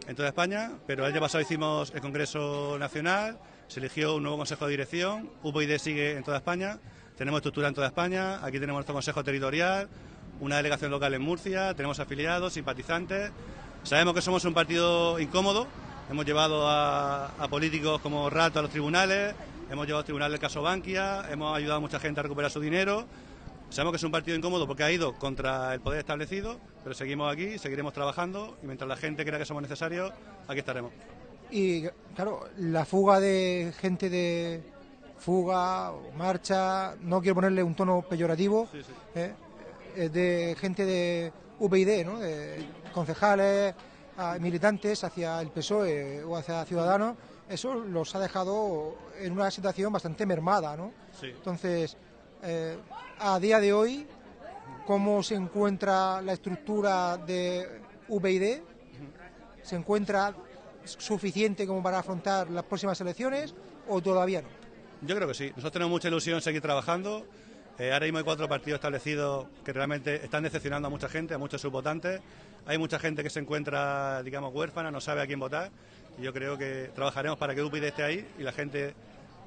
en toda España, pero el año pasado hicimos el Congreso Nacional, se eligió un nuevo Consejo de Dirección, UPyD sigue en toda España, tenemos estructura en toda España, aquí tenemos nuestro Consejo Territorial, una delegación local en Murcia, tenemos afiliados, simpatizantes, sabemos que somos un partido incómodo, hemos llevado a, políticos como Rato a los tribunales, hemos llevado al tribunal el caso Bankia, hemos ayudado a mucha gente a recuperar su dinero, Sabemos que es un partido incómodo porque ha ido contra el poder establecido, pero seguimos aquí, seguiremos trabajando y mientras la gente crea que somos necesarios, aquí estaremos. Y claro, la fuga de gente de fuga o marcha, no quiero ponerle un tono peyorativo, Sí, sí. ¿eh? De gente de UPyD, ¿no? de concejales, militantes hacia el PSOE o hacia Ciudadanos, eso los ha dejado en una situación bastante mermada. ¿no? Sí. Entonces, eh, a día de hoy, ¿cómo se encuentra la estructura de UPyD? ¿Se encuentra suficiente como para afrontar las próximas elecciones o todavía no? Yo creo que sí. Nosotros tenemos mucha ilusión seguir trabajando. Eh, ahora mismo hay cuatro partidos establecidos que realmente están decepcionando a mucha gente, a muchos subvotantes. Hay mucha gente que se encuentra, digamos, huérfana, no sabe a quién votar. Y yo creo que trabajaremos para que UPyD esté ahí y la gente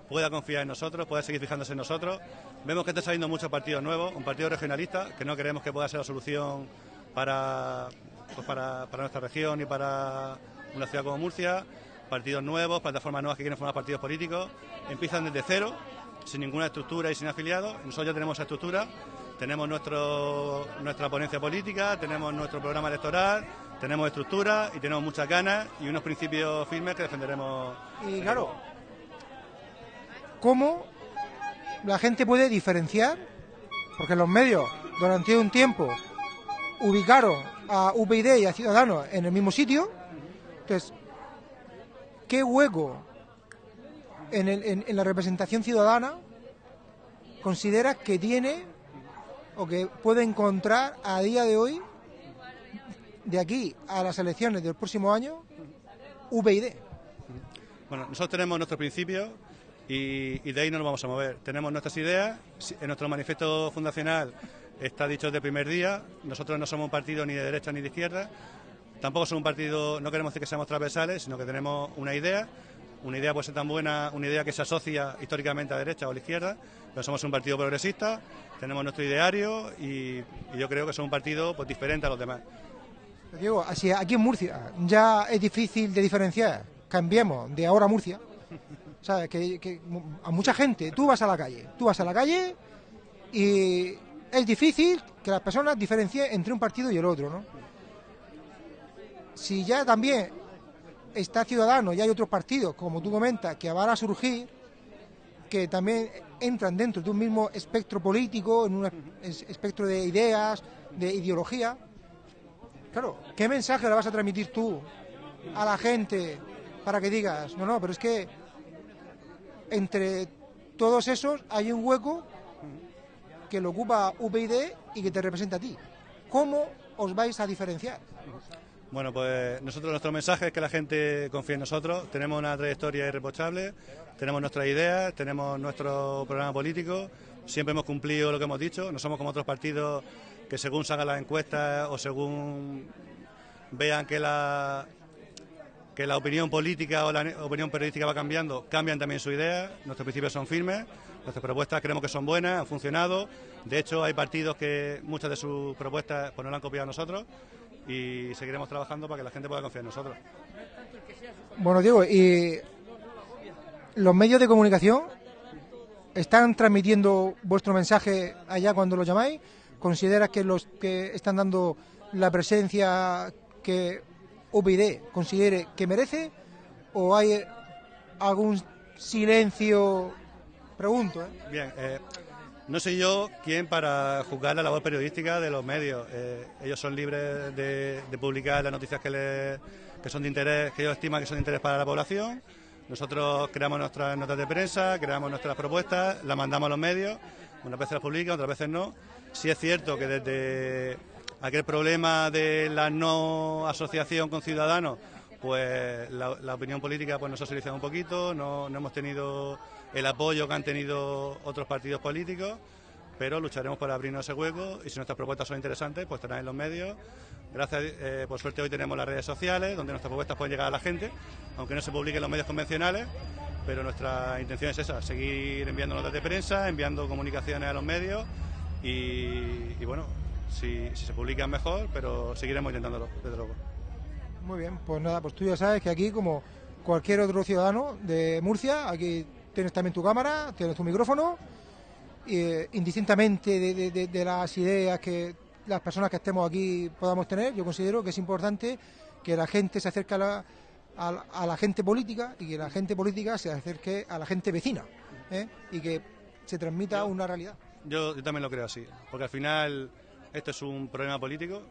pueda confiar en nosotros, pueda seguir fijándose en nosotros. Vemos que están saliendo muchos partidos nuevos, un partido regionalista que no creemos que pueda ser la solución para, pues para, para nuestra región y para una ciudad como Murcia. Partidos nuevos, plataformas nuevas que quieren formar partidos políticos, empiezan desde cero, sin ninguna estructura y sin afiliados. Nosotros ya tenemos esa estructura, tenemos nuestra ponencia política, tenemos nuestro programa electoral, tenemos estructura y tenemos muchas ganas y unos principios firmes que defenderemos. Y claro, ¿cómo la gente puede diferenciar? Porque los medios durante un tiempo ubicaron a UPyD y a Ciudadanos en el mismo sitio. Entonces, ¿qué hueco en, la representación ciudadana consideras que tiene o que puede encontrar a día de hoy, de aquí a las elecciones del próximo año, UPyD? Bueno, nosotros tenemos nuestros principios y, y de ahí no nos vamos a mover. Tenemos nuestras ideas, en nuestro manifiesto fundacional está dicho desde el primer día, nosotros no somos un partido ni de derecha ni de izquierda, tampoco somos un partido, no queremos decir que seamos transversales, sino que tenemos una idea, una idea puede ser tan buena, una idea que se asocia históricamente a la derecha o a la izquierda, pero somos un partido progresista, tenemos nuestro ideario y, yo creo que somos un partido pues, diferente a los demás. Diego, así aquí en Murcia ya es difícil de diferenciar. Cambiemos de ahora a Murcia. ¿Sabes? Que a mucha gente, tú vas a la calle, tú vas a la calle y es difícil que las personas diferencien entre un partido y el otro, ¿no? Si ya también está Ciudadano y hay otros partidos, como tú comentas, que van a surgir, que también entran dentro de un mismo espectro político, en un es- espectro de ideas, de ideología, Claro, ¿qué mensaje le vas a transmitir tú a la gente para que digas, no, no, pero es que entre todos esos hay un hueco que lo ocupa UPyD y que te representa a ti? ¿Cómo os vais a diferenciar? Bueno, pues nosotros nuestro mensaje es que la gente confíe en nosotros. Tenemos una trayectoria irreprochable, tenemos nuestras ideas, tenemos nuestro programa político. Siempre hemos cumplido lo que hemos dicho. No somos como otros partidos que según salgan las encuestas o según vean que la que la opinión política o la opinión periodística va cambiando, cambian también sus ideas. Nuestros principios son firmes, nuestras propuestas creemos que son buenas, han funcionado. De hecho, hay partidos que muchas de sus propuestas pues, no las han copiado a nosotros y seguiremos trabajando para que la gente pueda confiar en nosotros. Bueno, Diego, y los medios de comunicación están transmitiendo vuestro mensaje allá cuando lo llamáis. ¿Consideras que los que están dando la presencia que UPyD considere que merece? ¿O hay algún silencio? Pregunto, ¿eh? Bien, eh, no soy yo quien para juzgar la labor periodística de los medios. Eh, ellos son libres de, publicar las noticias que, son de interés, que ellos estiman que son de interés para la población. Nosotros creamos nuestras notas de prensa, creamos nuestras propuestas, las mandamos a los medios, unas veces las publican, otras veces no. Sí es cierto que desde aquel problema de la no asociación con ciudadanos, pues la, opinión política pues nos ha silenciado un poquito, no hemos tenido el apoyo que han tenido otros partidos políticos, pero lucharemos por abrirnos ese hueco y si nuestras propuestas son interesantes, pues estarán en los medios. Gracias, eh, por suerte hoy tenemos las redes sociales donde nuestras propuestas pueden llegar a la gente, aunque no se publiquen en los medios convencionales, pero nuestra intención es esa, seguir enviando notas de prensa, enviando comunicaciones a los medios y, y bueno, si, si se publican mejor, pero seguiremos intentándolo, desde luego. Muy bien, pues nada, pues tú ya sabes que aquí, como cualquier otro ciudadano de Murcia, aquí tienes también tu cámara, tienes tu micrófono, y, eh, indistintamente de, de- de- de las ideas que las personas que estemos aquí podamos tener, yo considero que es importante que la gente se acerque a la, a la- a la gente política y que la gente política se acerque a la gente vecina ¿eh? y que se transmita una realidad. Yo, yo también lo creo así, porque al final esto es un problema político,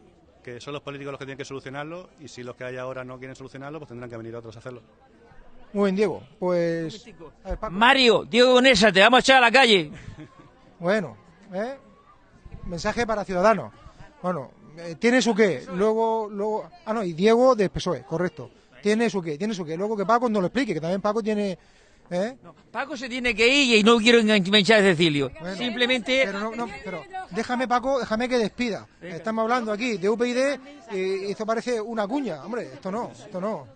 que son los políticos los que tienen que solucionarlo, y si los que hay ahora no quieren solucionarlo, pues tendrán que venir otros a hacerlo. Muy bien, Diego, pues... ver. Mario, Diego Conesa, te vamos a echar a la calle. Bueno, ¿eh? mensaje para Ciudadanos. Bueno, eh, tiene su qué. Luego, luego. Ah, no, y Diego de PSOE, correcto. Tiene su qué, tiene su qué. Luego que Paco nos lo explique, que también Paco tiene. ¿eh? Paco se tiene que ir y no quiero enganchar a Cecilio. Bueno, Simplemente. Pero no, no, pero déjame, Paco, déjame que despida. Estamos hablando aquí de UPyD y esto parece una cuña. Hombre, esto no, esto no.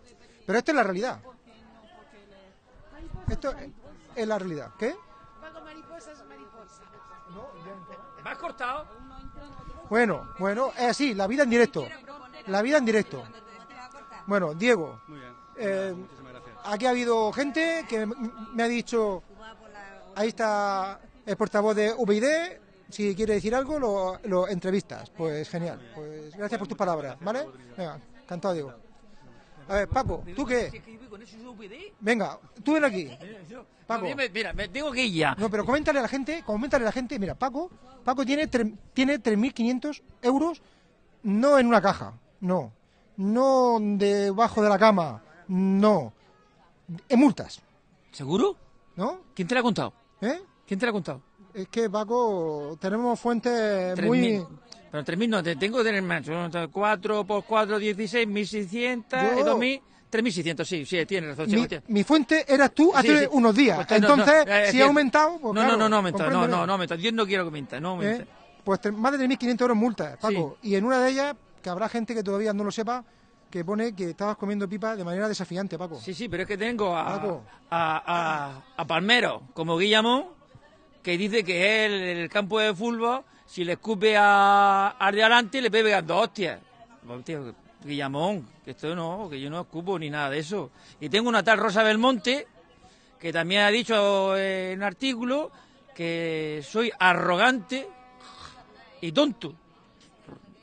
Pero esto es la realidad. Esto es la realidad. ¿Qué? ¿Me has cortado? Bueno, bueno, es así, la vida en directo. La vida en directo. Bueno, Diego, eh, aquí ha habido gente que me ha dicho, ahí está el portavoz de UPyD, si quiere decir algo, lo, lo entrevistas. Pues genial, pues gracias por tus palabras, ¿vale? Venga, encantado, Diego. A ver, Paco, ¿tú qué? Venga, tú ven aquí. Paco. Mira, me tengo que ir ya. No, pero coméntale a la gente, coméntale a la gente, mira, Paco, Paco tiene tiene 3.500 euros no en una caja, no, no debajo de la cama, no, en multas. ¿Seguro? ¿No? ¿Quién te lo ha contado? ¿Eh? ¿Quién te lo ha contado? Es que Paco, tenemos fuentes muy... Pero 3.000 no, te tengo que tener más. 4 por 4, 16, 1.600, Yo- y 2.000, 3.600, sí, sí, tienes razón. Mi, mi fuente eras tú hace Sí, sí. unos días, Pues no, no, entonces, eh, es si ha aumentado, pues no, claro, no, no, no aumenta, no, no, no aumenta. Yo no quiero que aumente, no aumente. ¿Eh? Pues más de 3.500 euros multas, Paco. Y en una de ellas, que habrá gente que todavía no lo sepa, que pone que estabas comiendo pipa de manera desafiante, Paco. Sí, sí, pero es que tengo a, Paco. a, a, a Palmero como Guillamón, que dice que en el campo de fútbol, si le escupe a, al de adelante, le pegar dos hostias. Pues, Guillamón, que esto no, que yo no escupo ni nada de eso. Y tengo una tal Rosa Belmonte, que también ha dicho en un artículo que soy arrogante y tonto.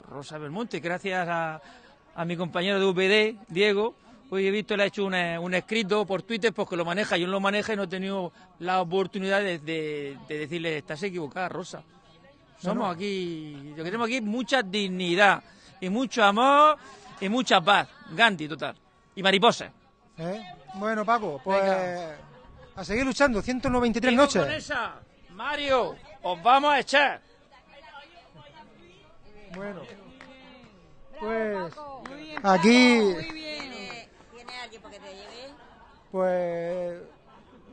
Rosa Belmonte, gracias a, mi compañero de UPD, Diego. Hoy he visto, le ha hecho un, eh, escrito por Twitter porque lo maneja, yo no lo manejo y no he tenido la oportunidad de decirle, estás equivocada, Rosa. Somos No, aquí, lo que tenemos aquí es mucha dignidad y mucho amor y mucha paz. Gandhi, total. Y mariposa. ¿Eh? Bueno, Paco, pues Venga. a seguir luchando, 193 Diego noches. Conesa, Mario, os vamos a echar. Bueno, pues aquí, ¿Tiene alguien para que te lleve? pues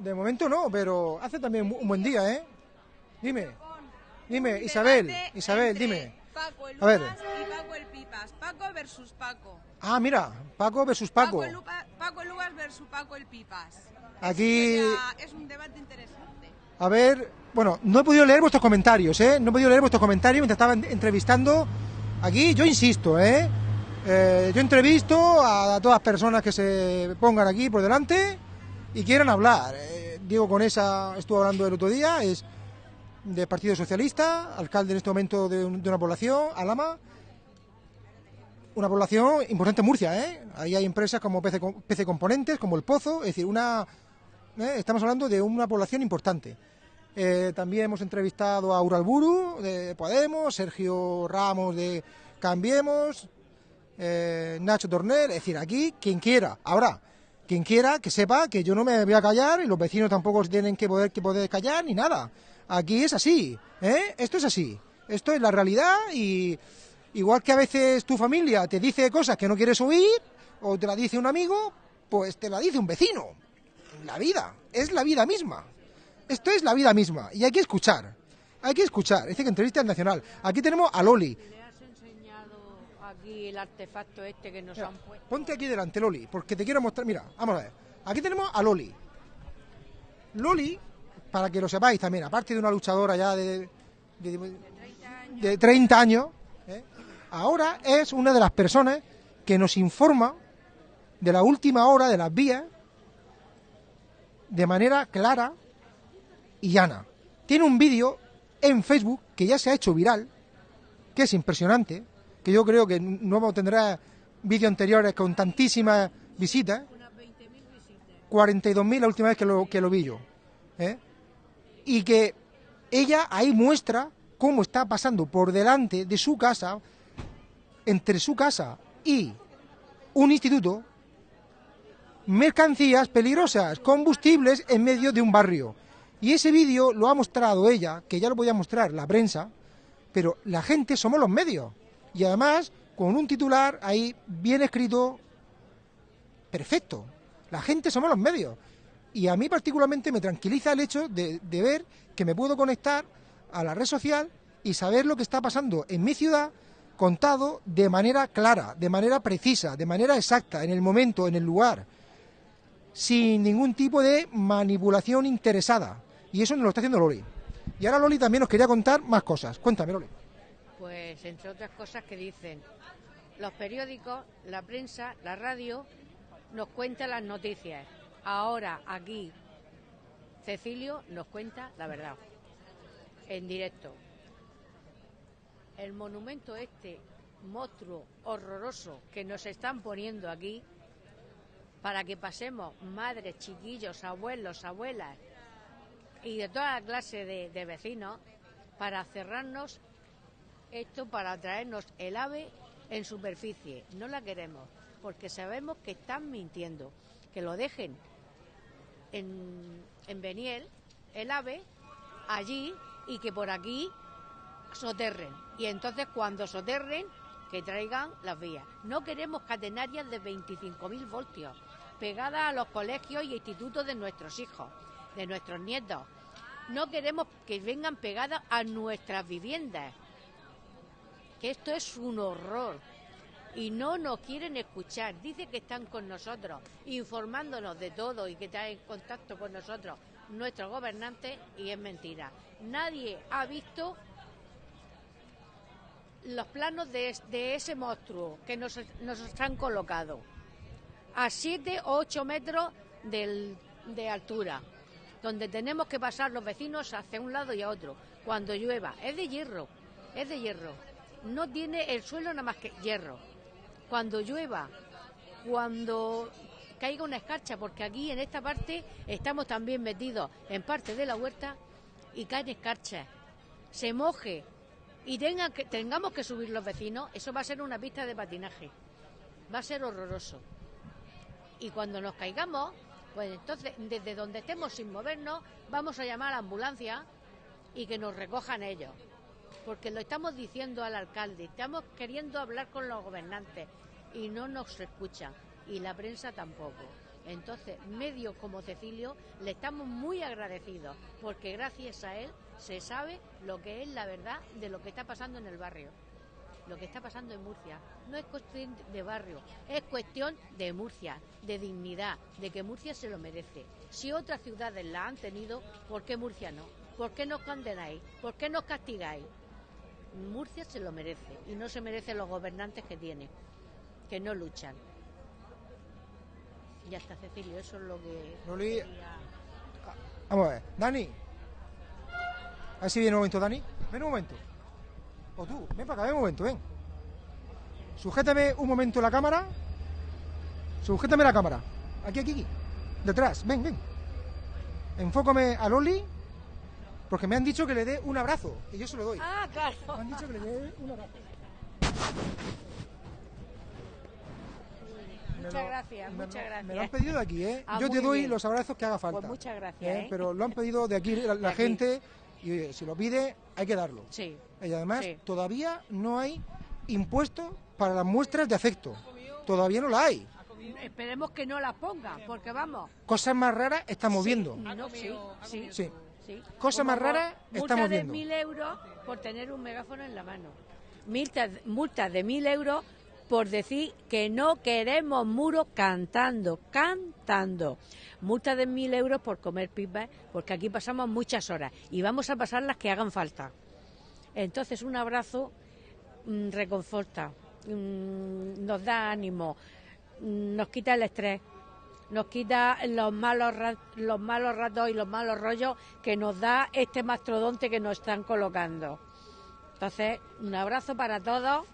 de momento no, pero hace también un buen día, ¿eh? Dime, dime, Isabel, Isabel, dime. Paco el A ver. Y Paco el Pipas. Paco versus Paco. Ah, mira, Paco versus Paco. el Lupa- Paco el versus Paco el Pipas. Aquí, Es un debate interesante. a ver, bueno, no he podido leer vuestros comentarios, ¿eh? No he podido leer vuestros comentarios mientras estaban entrevistando. Aquí, yo insisto, ¿eh? Eh, yo entrevisto a todas las personas que se pongan aquí por delante y quieran hablar. Eh, Diego Conesa estuvo hablando el otro día, es del Partido Socialista, alcalde en este momento de, un- de una población, Alama. Una población importante en Murcia, ¿eh? Ahí hay empresas como PC, PC Componentes, como El Pozo, es decir, una, ¿eh? estamos hablando de una población importante. Eh, también hemos entrevistado a Uralburu de Podemos, Sergio Ramos de Cambiemos, eh, Nacho Torner, es decir, aquí quien quiera. Ahora, quien quiera que sepa que yo no me voy a callar y los vecinos tampoco tienen que poder, que poder callar ni nada. Aquí es así, ¿eh? Esto es así. Esto es la realidad y igual que a veces tu familia te dice cosas que no quieres oír o te la dice un amigo, pues te la dice un vecino. La vida, es la vida misma. Esto es la vida misma y hay que escuchar. Hay que escuchar. Dice que entrevista al Nacional. Aquí tenemos a Loli. ¿Le has enseñado aquí el artefacto este que nos Mira, han puesto? ponte aquí delante, Loli, porque te quiero mostrar. Mira, vamos a ver. Aquí tenemos a Loli. Loli, para que lo sepáis también, aparte de una luchadora ya de, de, de 30 años, ¿eh? ahora es una de las personas que nos informa de la última hora de las vías de manera clara y llana. Tiene un vídeo en Facebook que ya se ha hecho viral, que es impresionante, que yo creo que no tendrá vídeos anteriores con tantísimas visitas. 42.000 la última vez que lo, que lo vi yo. ¿eh? Y que ella ahí muestra cómo está pasando por delante de su casa, entre su casa y un instituto, mercancías peligrosas, combustibles en medio de un barrio. Y ese vídeo lo ha mostrado ella, que ya lo podía mostrar la prensa, pero la gente somos los medios. Y además, con un titular ahí bien escrito, perfecto. La gente somos los medios. Y a mí particularmente me tranquiliza el hecho de, de ver que me puedo conectar a la red social y saber lo que está pasando en mi ciudad contado de manera clara, de manera precisa, de manera exacta, en el momento, en el lugar, sin ningún tipo de manipulación interesada. Y eso nos lo está haciendo Loli. Y ahora Loli también nos quería contar más cosas. Cuéntame, Loli. Pues entre otras cosas que dicen, los periódicos, la prensa, la radio, nos cuentan las noticias. Ahora aquí, Cecilio nos cuenta la verdad, en directo. El monumento este, monstruo, horroroso, que nos están poniendo aquí, para que pasemos madres, chiquillos, abuelos, abuelas y de toda clase de, de vecinos, para cerrarnos esto, para traernos el ave en superficie. No la queremos, porque sabemos que están mintiendo. Que lo dejen en, en Beniel, el ave, allí, y que por aquí soterren. Y entonces cuando soterren, que traigan las vías. No queremos catenarias de 25.000 voltios pegadas a los colegios y institutos de nuestros hijos, de nuestros nietos. No queremos que vengan pegadas a nuestras viviendas. Que esto es un horror. Y no nos quieren escuchar. Dice que están con nosotros, informándonos de todo y que están en contacto con nosotros, nuestros gobernantes, y es mentira. Nadie ha visto los planos de, es- de ese monstruo que nos, nos han colocado a 7 o 8 metros de altura, donde tenemos que pasar los vecinos hacia un lado y a otro, cuando llueva. Es de hierro, es de hierro. No tiene el suelo nada más que hierro. Cuando llueva, cuando caiga una escarcha, porque aquí en esta parte estamos también metidos en parte de la huerta y caen escarchas, se moje y tenga que, tengamos que subir los vecinos, eso va a ser una pista de patinaje. Va a ser horroroso. Y cuando nos caigamos, pues entonces desde donde estemos sin movernos, vamos a llamar a la ambulancia y que nos recojan ellos. Porque lo estamos diciendo al alcalde, estamos queriendo hablar con los gobernantes y no nos escuchan. Y la prensa tampoco. Entonces, medios como Cecilio le estamos muy agradecidos porque gracias a él se sabe lo que es la verdad de lo que está pasando en el barrio. lo que está pasando en Murcia no es cuestión de barrio, es cuestión de Murcia, de dignidad, de que Murcia se lo merece. Si otras ciudades la han tenido, ¿por qué Murcia no? ¿Por qué nos condenáis? ¿Por qué nos castigáis? Murcia se lo merece y no se merece los gobernantes que tiene, que no luchan. Ya está, Cecilio, eso es lo que... Loli, Vamos a ver, Dani. A ver si viene un momento, Dani. Ven un momento. O tú, ven para acá, ven un momento, ven. Sujétame un momento la cámara. Sujétame la cámara. Aquí, aquí, aquí. Detrás, ven, ven. Enfócame a Loli. Porque me han dicho que le dé un abrazo. Y yo se lo doy. Ah, claro. Me han dicho que le dé un abrazo. Muchas gracias, muchas gracias. Me lo han pedido de aquí, ¿eh? Ah, yo te doy bien. los abrazos que haga falta. Pues muchas gracias, ¿eh? Pero lo han pedido de aquí la, la De aquí. gente y oye, si lo pide hay que darlo. Sí. Y además Sí. todavía no hay impuesto para las muestras de afecto. Todavía no la hay. Esperemos que no las ponga, porque vamos. Cosas más raras estamos viendo. No, sí, sí. Sí. Sí. Como más multa estamos de viendo. mil euros por tener un megáfono en la mano. Multas, multas de mil euros por decir que no queremos muros cantando, cantando. Multas de mil euros por comer pipas, porque aquí pasamos muchas horas y vamos a pasar las que hagan falta. Entonces un abrazo mm, reconforta, mm, nos da ánimo, mm, nos quita el estrés, nos quita los malos, los malos ratos y los malos rollos que nos da este mastrodonte que nos están colocando. Entonces, un abrazo para todos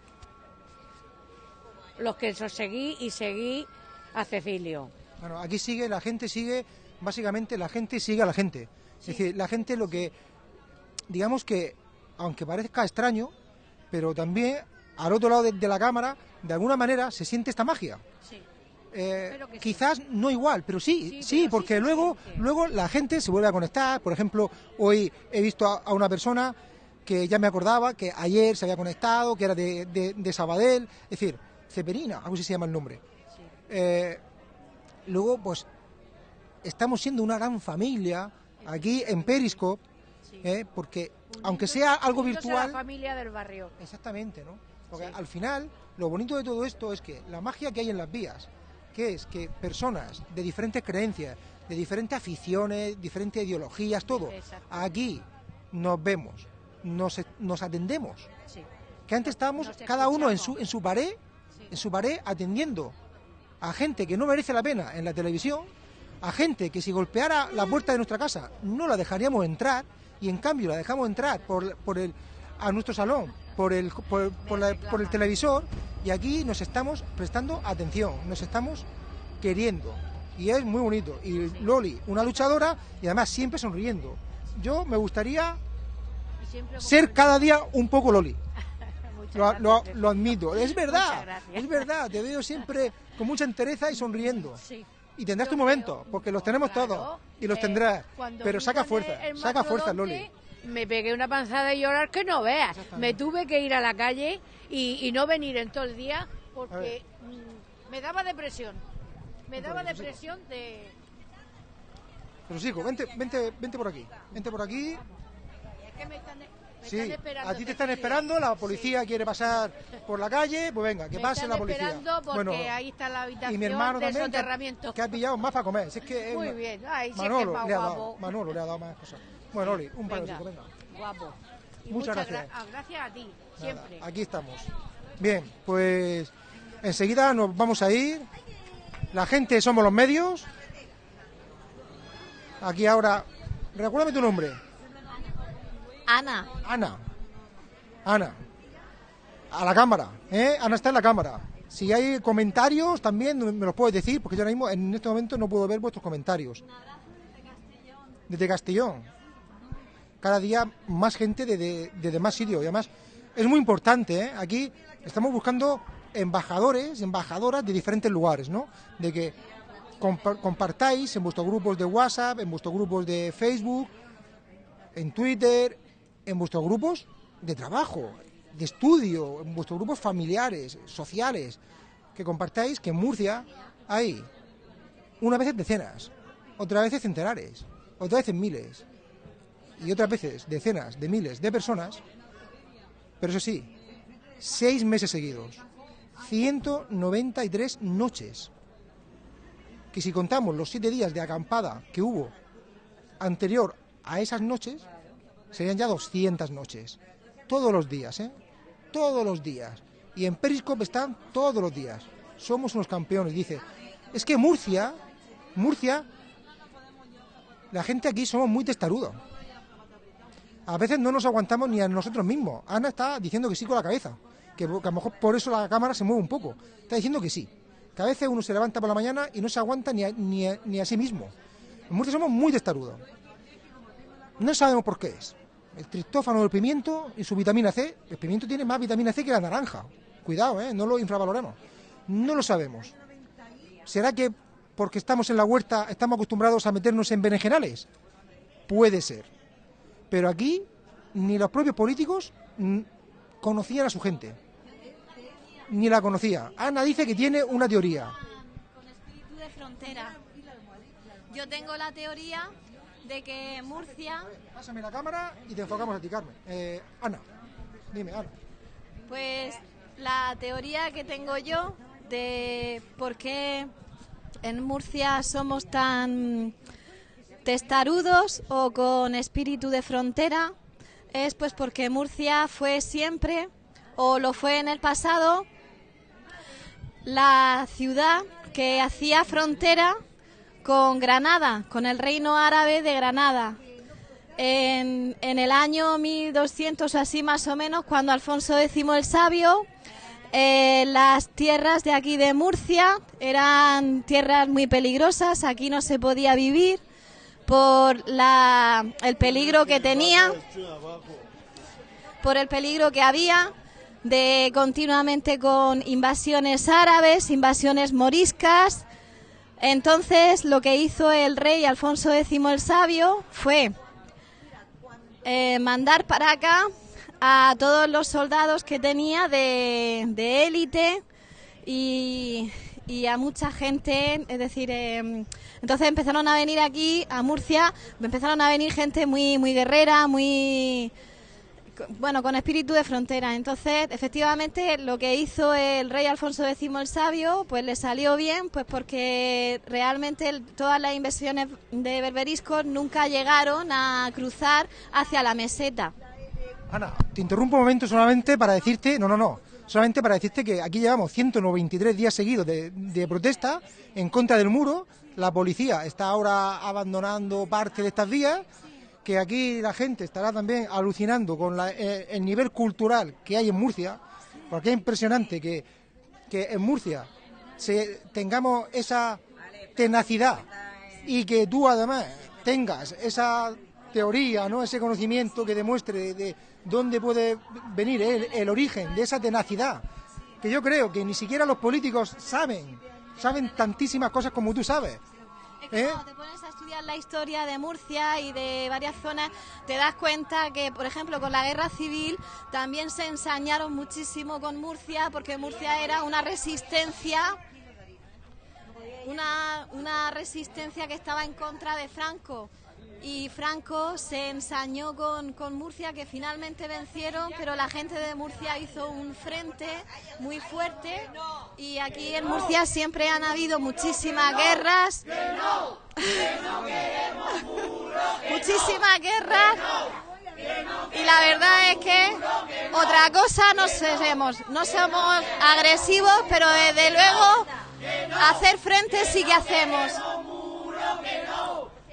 los que os seguí y seguí a Cecilio. Bueno, aquí sigue, la gente sigue, básicamente la gente sigue a la gente. Es decir, la gente lo que, digamos que, aunque parezca extraño, pero también al otro lado de, de la cámara, de alguna manera se siente esta magia. Sí. Eh, sí. quizás no igual, pero sí, Sí, sí, pero sí porque luego, luego la gente se vuelve a conectar. Por ejemplo, hoy he visto a, a una persona que ya me acordaba que ayer se había conectado, que era de, de- de Sabadell, es decir, Ceperina, algo así se llama el nombre. Eh, luego, pues, estamos siendo una gran familia aquí en Periscope, eh, porque aunque sea algo virtual... la familia del barrio. Exactamente, ¿no? Porque al final, lo bonito de todo esto es que la magia que hay en las vías, que es que personas de diferentes creencias, de diferentes aficiones, diferentes ideologías, todo, Exacto. aquí nos vemos, nos, nos atendemos. Sí. Que antes estábamos Nos cada uno en su, en su pared, en su pared atendiendo a gente que no merece la pena en la televisión, a gente que si golpeara la puerta de nuestra casa no la dejaríamos entrar y en cambio la dejamos entrar por, por el, a nuestro salón, por el, por, por la- por el televisor y aquí nos estamos prestando atención, nos estamos queriendo y es muy bonito. Y Loli, una luchadora y además siempre sonriendo. Yo me gustaría ser cada día un poco Loli. Lo, admito, es verdad, es verdad, te veo siempre con mucha entereza y sonriendo. Sí. Y tendrás tu momento, porque los tenemos Claro, todos y los eh, tendrás. Pero saca fuerza, el saca fuerza, Loli. Me pegué una panzada de llorar que no veas. Me tuve que ir a la calle y, y no venir en todo el día porque mm, me daba depresión. Me daba depresión de... Pero sigo, vente, vente, vente por aquí, vente por aquí. Es que me están, me Sí, están a ti te están esperando, la policía quiere pasar por la calle, pues venga, que Me pase están la policía. esperando porque ahí está la habitación y mi hermano también, que ha, que pillado más para comer. Si es que Muy bien. Ay, es que es Manolo, más le ha dado, Manolo le ha dado más cosas. Bueno, Loli, un par de Venga, venga. Guapo. Y Muchas muchas gracias. gra- gracias a ti, Nada, siempre. aquí estamos. Bien, pues enseguida nos vamos a ir. La gente somos los medios. Aquí ahora, recuérdame tu nombre. Ana. Ana. Ana. A la cámara, ¿eh? Ana está en la cámara. Si hay comentarios también me los puedes decir, porque yo ahora mismo en este momento no puedo ver vuestros comentarios. Desde Castellón. Cada día más gente de, de, de demás sitios. Y además es muy importante, ¿eh? Aquí estamos buscando embajadores, embajadoras de diferentes lugares, ¿no? De que compa- compartáis en vuestros grupos de WhatsApp, en vuestros grupos de Facebook, en Twitter, en vuestros grupos de trabajo, de estudio, en vuestros grupos familiares, sociales, que compartáis que en Murcia hay unas veces decenas, otras veces centenares, otras veces miles, y otras veces decenas de miles de personas, pero eso sí, seis meses seguidos. 193 noches. Que si contamos los siete días de acampada que hubo anterior a esas noches, serían ya 200 noches. Todos los días, ¿eh? Todos los días. Y en Periscope están todos los días. Somos unos campeones. Dice, es que Murcia, Murcia, la gente aquí somos muy testarudos. A veces no nos aguantamos ni a nosotros mismos. Ana está diciendo que sí con la cabeza. Que, a lo mejor por eso la cámara se mueve un poco. Está diciendo que sí. Que a veces uno se levanta por la mañana y no se aguanta ni a, sí mismo. Murcia somos muy testarudos. No sabemos por qué es. El triptófano del pimiento y su vitamina C. El pimiento tiene más vitamina C que la naranja. Cuidado, ¿eh? no lo infravaloremos. No lo sabemos. ¿Será que porque estamos en la huerta estamos acostumbrados a meternos en berenjenales? Puede ser. Pero aquí ni los propios políticos mm, conocían a su gente. Ni la conocía. Ana dice que tiene una teoría. espíritu de frontera. Yo tengo la teoría de que Murcia, Pásame la cámara y te enfocamos a ti, Carmen. Eh, Ana, dime, Ana. pues la teoría que tengo yo de por qué en Murcia somos tan testarudos o con espíritu de frontera es pues porque Murcia fue siempre o lo fue en el pasado la ciudad que hacía frontera con Granada, con el reino árabe de Granada. En, el año 1200 así más o menos, cuando Alfonso X el Sabio, eh, las tierras de aquí de Murcia eran tierras muy peligrosas, aquí no se podía vivir por la, el peligro que tenía, por el peligro que había de continuamente con invasiones árabes, invasiones moriscas. Entonces lo que hizo el rey Alfonso X el Sabio fue eh, mandar para acá a todos los soldados que tenía de, de élite y, y a mucha gente, es decir, eh, entonces empezaron a venir aquí a Murcia, empezaron a venir gente muy muy guerrera, muy bueno, con espíritu de frontera. Entonces, efectivamente, lo que hizo el rey Alfonso X el Sabio, pues le salió bien, pues porque realmente todas las inversiones de berberiscos nunca llegaron a cruzar hacia la meseta. Ana, te interrumpo un momento solamente para decirte, no, no, no, solamente para decirte que aquí llevamos 193 días seguidos de, de protesta en contra del muro. La policía está ahora abandonando parte de estas vías, que aquí la gente estará también alucinando con la- eh, el nivel cultural que hay en Murcia, porque es impresionante que, que en Murcia se, tengamos esa tenacidad y que tú además tengas esa teoría, ¿no? ese conocimiento que demuestre de, de dónde puede venir el, el origen de esa tenacidad, que yo creo que ni siquiera los políticos saben, saben tantísimas cosas como tú sabes. Es que ¿Eh? cuando te pones a estudiar la historia de Murcia y de varias zonas, te das cuenta que, por ejemplo, con la guerra civil también se ensañaron muchísimo con Murcia, porque Murcia era una resistencia, una, una resistencia que estaba en contra de Franco. Y Franco se ensañó con, con Murcia, que finalmente vencieron, pero la gente de Murcia hizo un frente muy fuerte. Y aquí en Murcia siempre han habido muchísimas guerras. muchísimas guerras. Y la verdad es que otra cosa no seremos, no somos agresivos, pero desde luego hacer frente sí que hacemos.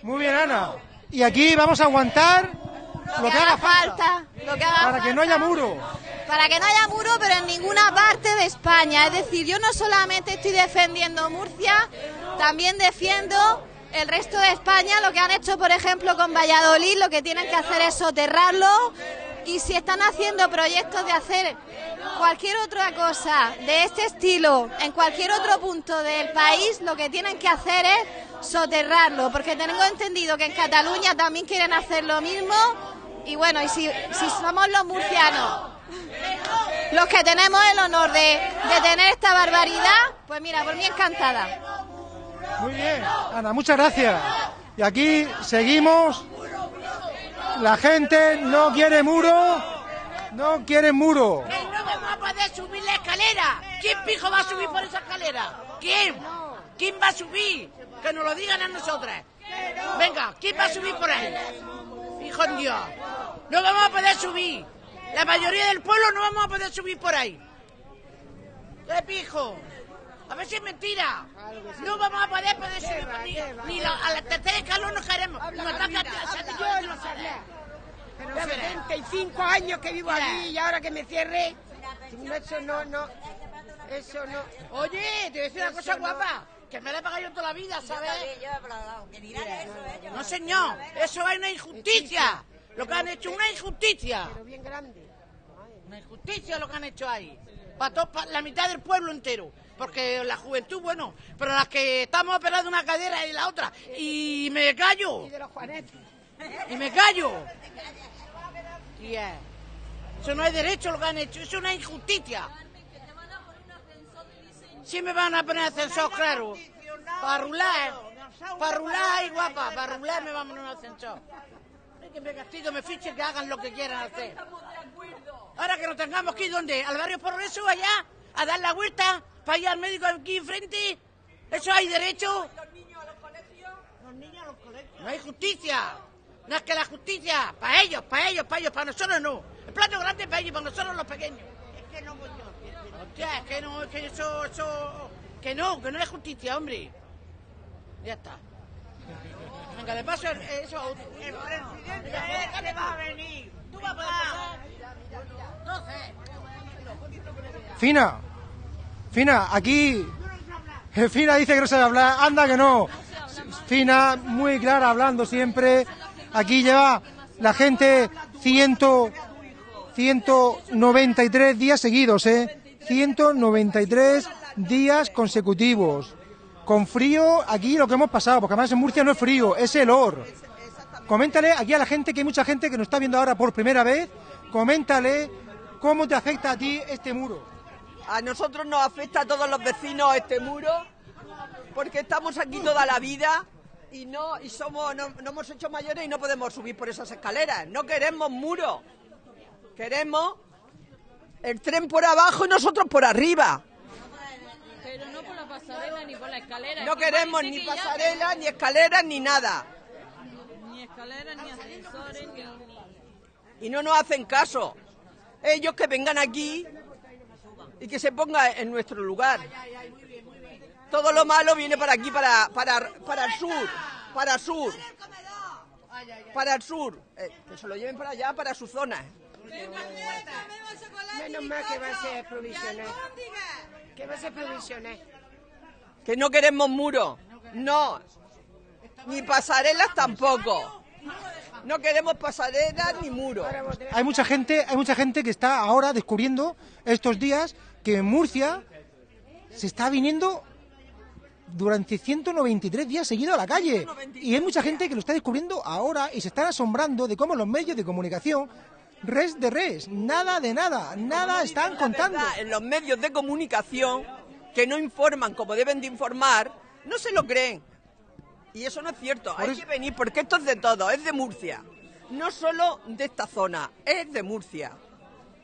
Muy bien, Ana. Y aquí vamos a aguantar lo que haga falta, lo que haga para que no haya muro. para que no haya muro, pero en ninguna parte de España. Es decir, yo no solamente estoy defendiendo Murcia, también defiendo el resto de España. Lo que han hecho, por ejemplo, con Valladolid, lo que tienen que hacer es soterrarlo. Y si están haciendo proyectos de hacer cualquier otra cosa de este estilo en cualquier otro punto del país, lo que tienen que hacer es soterrarlo, porque tengo entendido que en Cataluña también quieren hacer lo mismo. Y bueno, y si, somos los murcianos los que tenemos el honor de, de tener esta barbaridad, pues mira, por mí encantada. Muy bien, Ana, muchas gracias. Y aquí seguimos. La gente no quiere muro, no quiere muro. No vamos a poder escalera? ¿Quién pijo va a subir por esa escalera? ¿Quién? ¿Quién va a subir? Que nos lo digan a nosotras. Venga, ¿quién va a subir por ahí? Hijo de Dios. No vamos a poder subir. La mayoría del pueblo no vamos a poder subir por ahí. ¿Qué pijo? A ver si es mentira. No vamos a poder por ni, ni la- a la tercera escalón nos caeremos. Nos ataca Yo no sabía. Pero 75 años que vivo aquí y ahora que me cierre, eso no, no, eso no. Oye, te voy a decir una cosa Eso guapa. Que me la he pagado yo toda la vida, ¿sabes? No, No, señor. Eso es una injusticia. Lo que han hecho es una injusticia. Pero bien grande. Una injusticia lo que han hecho ahí. Para la mitad del pueblo entero. Porque la juventud, bueno, pero las que estamos operando una cadera y la otra. Y me callo. Y de los juanetes. Y me callo. Tía, Eso no es derecho lo que han hecho. Eso es una injusticia. Sí me van a poner ascensor, claro. Para rular. Para rular, ay, guapa. Para rular me van a poner un ascensor. Es que me castigo, me fichen, que hagan lo que quieran hacer. Ahora que nos tengamos que ir, ¿dónde? ¿Al barrio Progreso, allá? ¿A dar la vuelta? ¿Para ir al médico aquí enfrente? ¿Eso hay derecho? No hay justicia. No es que la justicia, para ellos, para ellos, para ellos, para nosotros no. El plato grande para ellos, para nosotros los pequeños. Es que no, Hostia, es que no, es que eso, eso, que no, que no es justicia, hombre. Ya está. Venga, le paso eso a otro. El presidente este va a venir. Tú vas a poder. Fina, Fina, aquí. Fina dice que no sabe hablar, anda que no. Fina, muy clara, hablando siempre. Aquí lleva la gente ciento, 193 días seguidos, ¿eh? 193 días consecutivos. Con frío, aquí lo que hemos pasado, porque además en Murcia no es frío, es helor. Coméntale aquí a la gente, que hay mucha gente que nos está viendo ahora por primera vez, coméntale cómo te afecta a ti este muro. A nosotros nos afecta a todos los vecinos este muro, porque estamos aquí toda la vida y no y somos no, no hemos hecho mayores y no podemos subir por esas escaleras. No queremos muro, queremos el tren por abajo y nosotros por arriba. Pero no por la pasarela ni por la escalera. No queremos ni pasarelas, ni escaleras, ni nada. Ni escaleras, ni ascensores, ni... Y no nos hacen caso. Ellos que vengan aquí y que se pongan en nuestro lugar. Todo lo malo viene para aquí, para, para, para el sur, para el sur, para el sur. Eh, que se lo lleven para allá, para su zona. Menos mal que va a ser provisional. Que va a ser provisional. Que no queremos muros. No. Ni pasarelas tampoco. No queremos pasarelas ni muros. Hay mucha gente, hay mucha gente que está ahora descubriendo estos días que en Murcia se está viniendo durante 193 días seguido a la calle. Y hay mucha gente que lo está descubriendo ahora y se están asombrando de cómo los medios de comunicación, res de res, nada de nada, nada están contando. verdad, en los medios de comunicación que no informan como deben de informar, no se lo creen. Y eso no es cierto. Por Hay eso- que venir porque esto es de todo, es de Murcia. No solo de esta zona, es de Murcia.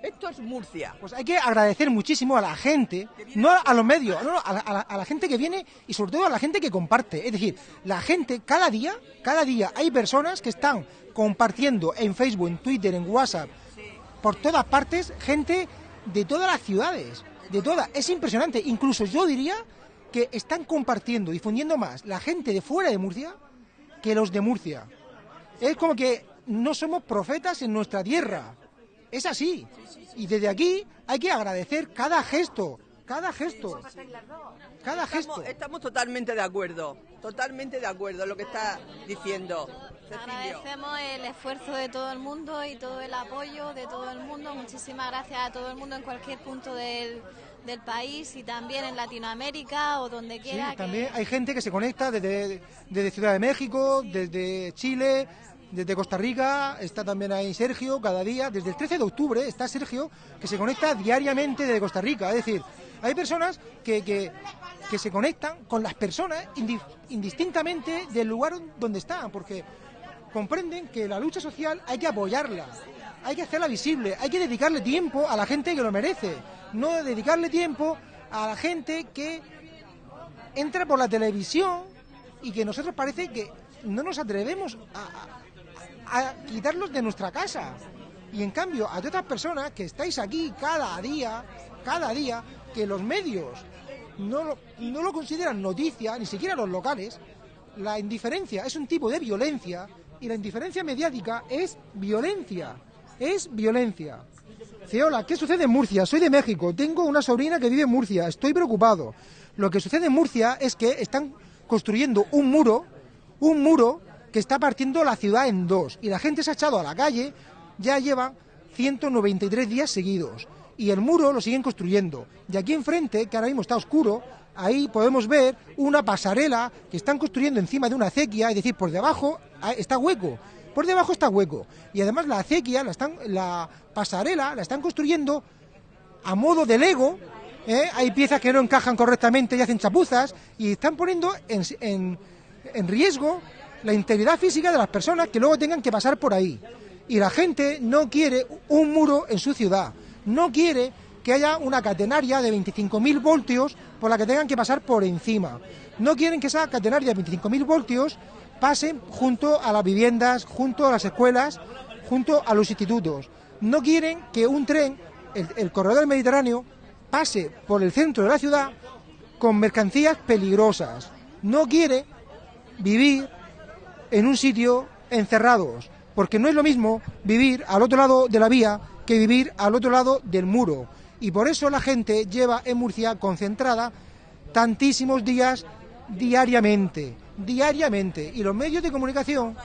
Esto es Murcia. Pues hay que agradecer muchísimo a la gente, no a los medios, no, a, la, a la- a la gente que viene y sobre todo a la gente que comparte. Es decir, la gente, cada día, cada día hay personas que están compartiendo en Facebook, en Twitter, en WhatsApp, por todas partes, gente de todas las ciudades, de todas. Es impresionante. Incluso yo diría que están compartiendo, difundiendo más la gente de fuera de Murcia que los de Murcia. Es como que no somos profetas en nuestra tierra. Es así. Y desde aquí hay que agradecer cada gesto, cada gesto, cada gesto. Estamos, estamos totalmente de acuerdo, totalmente de acuerdo en lo que está diciendo Cecilio. Agradecemos el esfuerzo de todo el mundo y todo el apoyo de todo el mundo. Muchísimas gracias a todo el mundo en cualquier punto del, del país y también en Latinoamérica o donde Sí, quiera. que- también hay gente que se conecta desde, desde Ciudad de México, desde Chile, desde Costa Rica, está también ahí Sergio cada día, desde el 13 de octubre está Sergio que se conecta diariamente desde Costa Rica, es decir, hay personas que, que, que se conectan con las personas indi- indistintamente del lugar donde están, porque comprenden que la lucha social hay que apoyarla hay que hacerla visible, hay que dedicarle tiempo a la gente que lo merece, no dedicarle tiempo a la gente que entra por la televisión y que nosotros parece que no nos atrevemos a, a- a quitarlos de nuestra casa. Y en cambio, hay otras personas que estáis aquí cada día, cada día, que los medios no lo, no lo consideran noticia, ni siquiera los locales, la indiferencia es un tipo de violencia y la indiferencia mediática es violencia, es violencia. Ceola, ¿qué sucede en Murcia? Soy de México, tengo una sobrina que vive en Murcia, estoy preocupado. Lo que sucede en Murcia es que están construyendo un muro, un muro que está partiendo la ciudad en dos y la gente se ha echado a la calle, ya lleva 193 días seguidos y el muro lo siguen construyendo. Y aquí enfrente, que ahora mismo está oscuro, ahí podemos ver una pasarela que están construyendo encima de una acequia, es decir, por debajo ah, está hueco, por debajo está hueco. Y además la acequia, la, están, la pasarela, la están construyendo a modo de Lego, ¿eh? hay piezas que no encajan correctamente y hacen chapuzas, y están poniendo en, en- en riesgo la integridad física de las personas que luego tengan que pasar por ahí. Y la gente no quiere un muro en su ciudad, no quiere que haya una catenaria de 25.000 voltios por la que tengan que pasar por encima. No quieren que esa catenaria de 25.000 voltios pase junto a las viviendas, junto a las escuelas, junto a los institutos. No quieren que un tren, el, corredor del Mediterráneo, pase por el centro de la ciudad con mercancías peligrosas. No quiere vivir en un sitio encerrados, porque no es lo mismo vivir al otro lado de la vía que vivir al otro lado del muro. Y por eso la gente lleva en Murcia concentrada tantísimos días diariamente, diariamente. Y los medios de comunicación,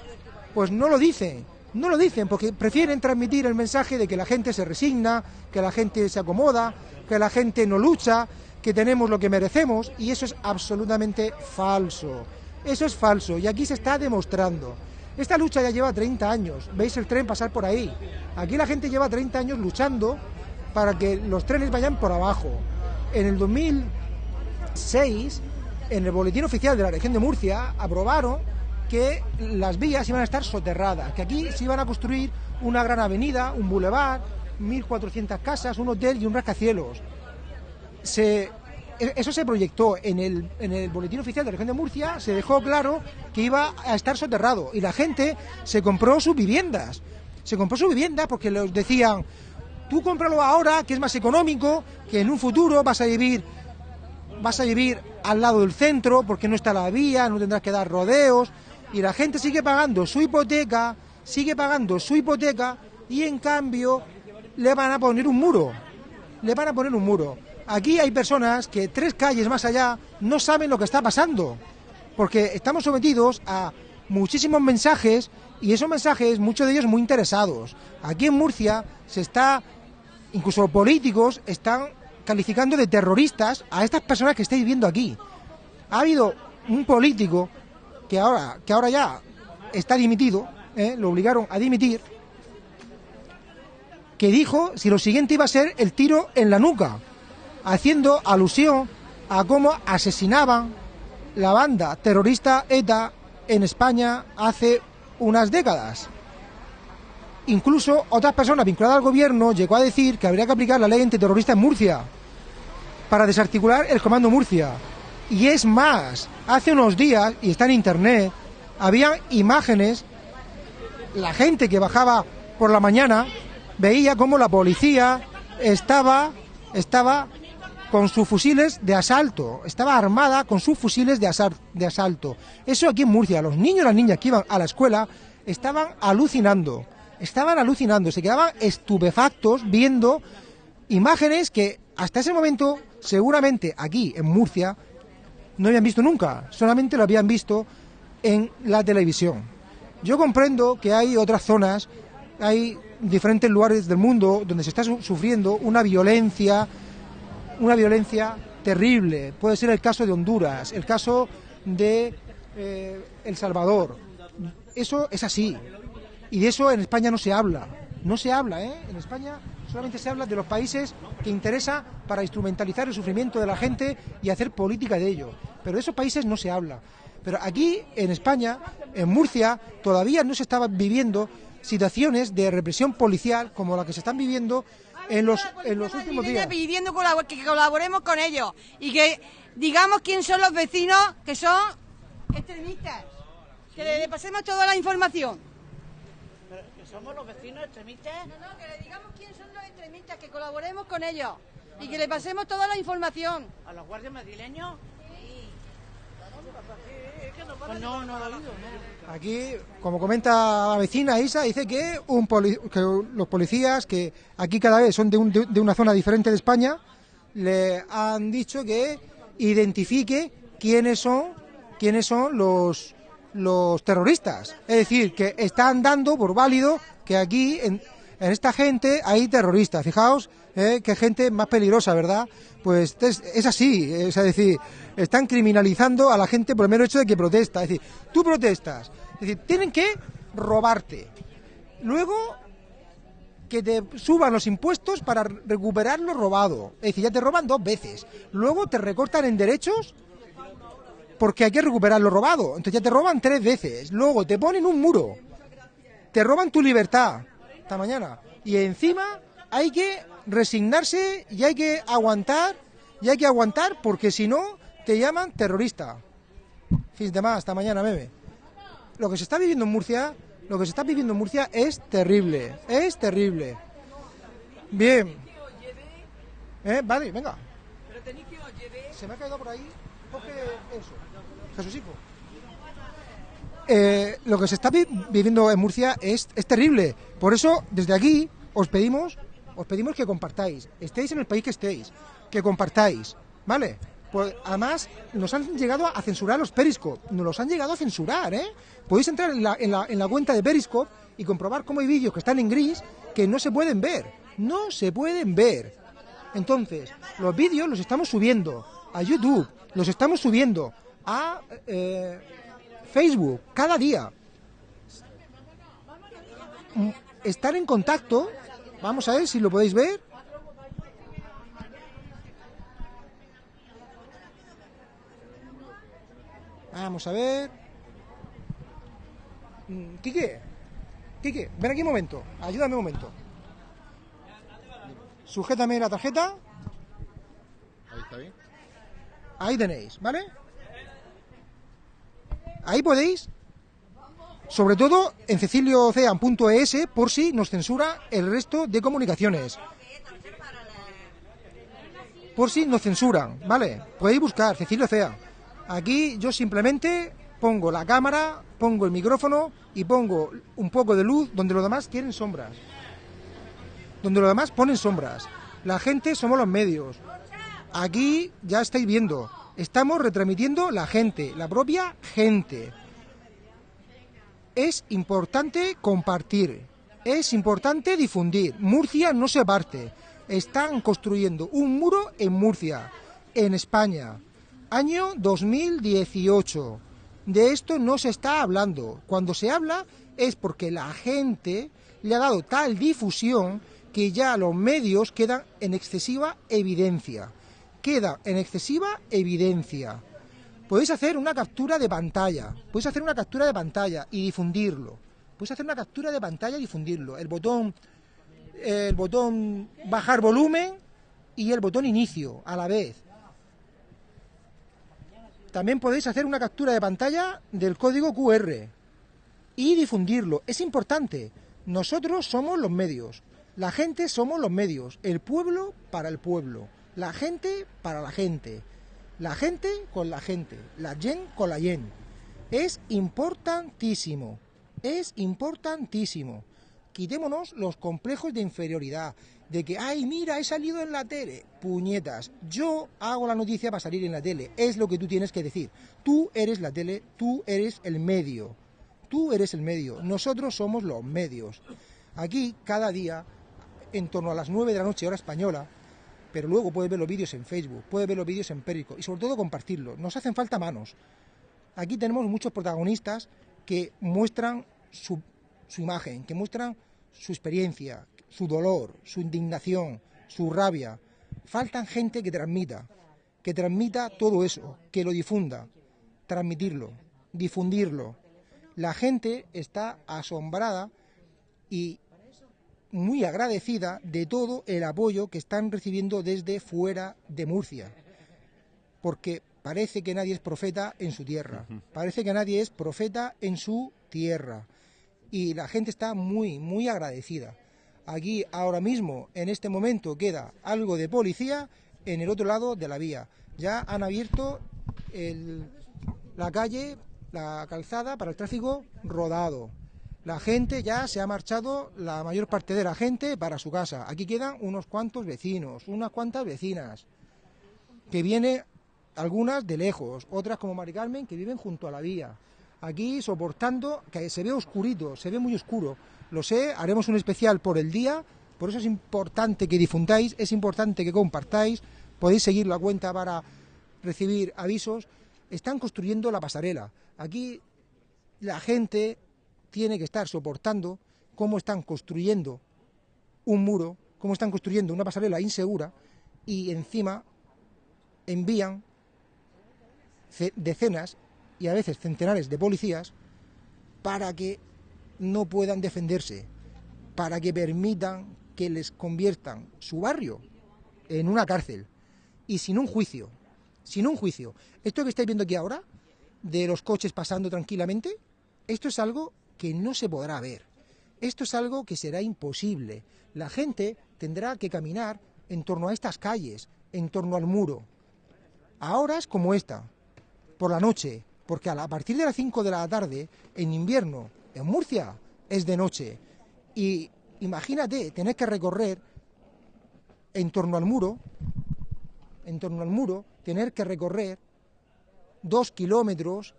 pues no lo dicen, no lo dicen, porque prefieren transmitir el mensaje de que la gente se resigna, que la gente se acomoda, que la gente no lucha, que tenemos lo que merecemos, y eso es absolutamente falso. Eso es falso, y aquí se está demostrando. Esta lucha ya lleva 30 años, veis el tren pasar por ahí. Aquí la gente lleva 30 años luchando para que los trenes vayan por abajo. En el 2006, en el Boletín Oficial de la Región de Murcia, aprobaron que las vías iban a estar soterradas, que aquí se iban a construir una gran avenida, un bulevar, 1.400 casas, un hotel y un rascacielos. Se, eso se proyectó en el, en el Boletín Oficial de la Región de Murcia, se dejó claro que iba a estar soterrado y la gente se compró sus viviendas. Se compró su vivienda porque les decían, tú cómpralo ahora, que es más económico, que en un futuro vas a vivir vas a vivir al lado del centro porque no está la vía, no tendrás que dar rodeos y la gente sigue pagando su hipoteca, sigue pagando su hipoteca y en cambio le van a poner un muro, le van a poner un muro. Aquí hay personas que tres calles más allá no saben lo que está pasando porque estamos sometidos a muchísimos mensajes y esos mensajes, muchos de ellos muy interesados. Aquí en Murcia se está, incluso políticos están calificando de terroristas a estas personas que estáis viendo aquí. Ha habido un político que ahora, que ahora ya está dimitido, ¿eh? lo obligaron a dimitir, que dijo si lo siguiente iba a ser el tiro en la nuca, haciendo alusión a cómo asesinaban la banda terrorista ETA en España hace unas décadas. Incluso otras personas vinculadas al gobierno llegó a decir que habría que aplicar la ley antiterrorista en Murcia para desarticular el Comando Murcia. Y es más, hace unos días, y está en internet, había imágenes, la gente que bajaba por la mañana veía cómo la policía estaba, estaba con sus fusiles de asalto, estaba armada con sus fusiles de, asal- de asalto. Eso aquí en Murcia, los niños y las niñas que iban a la escuela estaban alucinando, estaban alucinando, se quedaban estupefactos viendo imágenes que hasta ese momento, seguramente aquí en Murcia, no habían visto nunca, solamente lo habían visto en la televisión. Yo comprendo que hay otras zonas, hay diferentes lugares del mundo donde se está su- sufriendo una violencia, una violencia terrible. Puede ser el caso de Honduras, el caso de eh, El Salvador. Eso es así. Y de eso en España no se habla. No se habla, ¿eh? En España solamente se habla de los países que interesa para instrumentalizar el sufrimiento de la gente y hacer política de ello. Pero de esos países no se habla. Pero aquí, en España, en Murcia, todavía no se estaba viviendo situaciones de represión policial como la que se están viviendo en los, en los últimos días. pidiendo que colaboremos con ellos y que digamos quién son los vecinos que son extremistas. Que le, le pasemos toda la información. ¿Que somos los vecinos extremistas? No, no, que le digamos quién son los extremistas, que colaboremos con ellos y que le pasemos toda la información. ¿A los guardias madrileños? Pues no, no no. Aquí, como comenta la vecina Isa, dice que, un poli- que los policías, que aquí cada vez son de, un- de- una zona diferente de España, le han dicho que identifique quiénes son, quiénes son los, terroristas. Es decir, que están dando por válido que aquí, en, en esta gente, hay terroristas. Fijaos eh, qué gente más peligrosa, ¿verdad? Pues es, es así, es decir, están criminalizando a la gente por el mero hecho de que protesta. Es decir, tú protestas, es decir, tienen que robarte. Luego que te suban los impuestos para recuperar lo robado. Es decir, ya te roban dos veces. Luego te recortan en derechos porque hay que recuperar lo robado. Entonces ya te roban tres veces. Luego te ponen un muro. Te roban tu libertad. Esta mañana. Y encima hay que resignarse y hay que aguantar. Y hay que aguantar porque si no te llaman terrorista. Fin de más, hasta mañana, bebé. Lo que se está viviendo en Murcia, lo que se está viviendo en Murcia es terrible, es terrible. Bien. Eh, vale, venga. Se me ha caído por ahí. Coge eso. Eh, lo que se está vi- viviendo en Murcia es, es terrible. Por eso, desde aquí, os pedimos, os pedimos que compartáis. Estéis en el país que estéis, que compartáis, ¿vale? Pues, además, nos han llegado a censurar los Periscope. Nos los han llegado a censurar, ¿eh? Podéis entrar en la, en la, en la cuenta de Periscope y comprobar cómo hay vídeos que están en gris que no se pueden ver. No se pueden ver. Entonces, los vídeos los estamos subiendo a YouTube, los estamos subiendo a eh, Facebook cada día. Mm, Estar en contacto, vamos a ver si lo podéis ver. Vamos a ver. Mm, Quique, Quique, ven aquí un momento, ayúdame un momento. Sujétame la tarjeta. Ahí está bien. Ahí tenéis, ¿vale? Ahí podéis, sobre todo en ceciliocean.es, por si nos censura el resto de comunicaciones. Por si nos censuran, ¿vale? Podéis buscar Cecilio Ocean. Aquí yo simplemente pongo la cámara, pongo el micrófono y pongo un poco de luz donde los demás quieren sombras. Donde los demás ponen sombras. La gente somos los medios. Aquí ya estáis viendo, estamos retransmitiendo la gente, la propia gente. Es importante compartir, es importante difundir. Murcia no se parte. Están construyendo un muro en Murcia, en España. Año 2018. De esto no se está hablando. Cuando se habla es porque la gente le ha dado tal difusión que ya los medios quedan en excesiva evidencia. Queda en excesiva evidencia. Podéis hacer una captura de pantalla. Podéis hacer una captura de pantalla y difundirlo. Podéis hacer una captura de pantalla y difundirlo. El botón, el botón bajar volumen y el botón inicio a la vez. También podéis hacer una captura de pantalla del código QR y difundirlo. Es importante. Nosotros somos los medios. La gente somos los medios. El pueblo para el pueblo. La gente para la gente. La gente con la gente. La yen con la yen. Es importantísimo. Es importantísimo. Quitémonos los complejos de inferioridad. De que, ay, mira, he salido en la tele. Puñetas. Yo hago la noticia para salir en la tele. Es lo que tú tienes que decir. Tú eres la tele, tú eres el medio. Tú eres el medio. Nosotros somos los medios. Aquí, cada día, en torno a las 9 de la noche, hora española, pero luego puedes ver los vídeos en Facebook, puedes ver los vídeos en Perico y sobre todo compartirlos. Nos hacen falta manos. Aquí tenemos muchos protagonistas que muestran su, su imagen, que muestran su experiencia, su dolor, su indignación, su rabia. Faltan gente que transmita, que transmita todo eso, que lo difunda, transmitirlo, difundirlo. La gente está asombrada y muy agradecida de todo el apoyo que están recibiendo desde fuera de Murcia. Porque parece que nadie es profeta en su tierra. Parece que nadie es profeta en su tierra. Y la gente está muy, muy agradecida. Aquí ahora mismo, en este momento, queda algo de policía en el otro lado de la vía. Ya han abierto la calle, la calzada para el tráfico rodado. La gente ya se ha marchado, la mayor parte de la gente, para su casa. Aquí quedan unos cuantos vecinos, unas cuantas vecinas, que vienen algunas de lejos, otras como Mari Carmen, que viven junto a la vía. Aquí soportando, que se ve oscurito, se ve muy oscuro. Lo sé, haremos un especial por el día, por eso es importante que difundáis, es importante que compartáis, podéis seguir la cuenta para recibir avisos. Están construyendo la pasarela. Aquí la gente tiene que estar soportando cómo están construyendo un muro, cómo están construyendo una pasarela insegura y encima envían ce- decenas y a veces centenares de policías para que no puedan defenderse, para que permitan que les conviertan su barrio en una cárcel y sin un juicio, sin un juicio. Esto que estáis viendo aquí ahora, de los coches pasando tranquilamente, esto es algo que no se podrá ver. Esto es algo que será imposible. La gente tendrá que caminar en torno a estas calles, en torno al muro. A horas como esta, por la noche, porque a, partir de las 5 de la tarde, en invierno, en Murcia, es de noche. Y imagínate tener que recorrer en torno al muro, en torno al muro, tener que recorrer dos kilómetros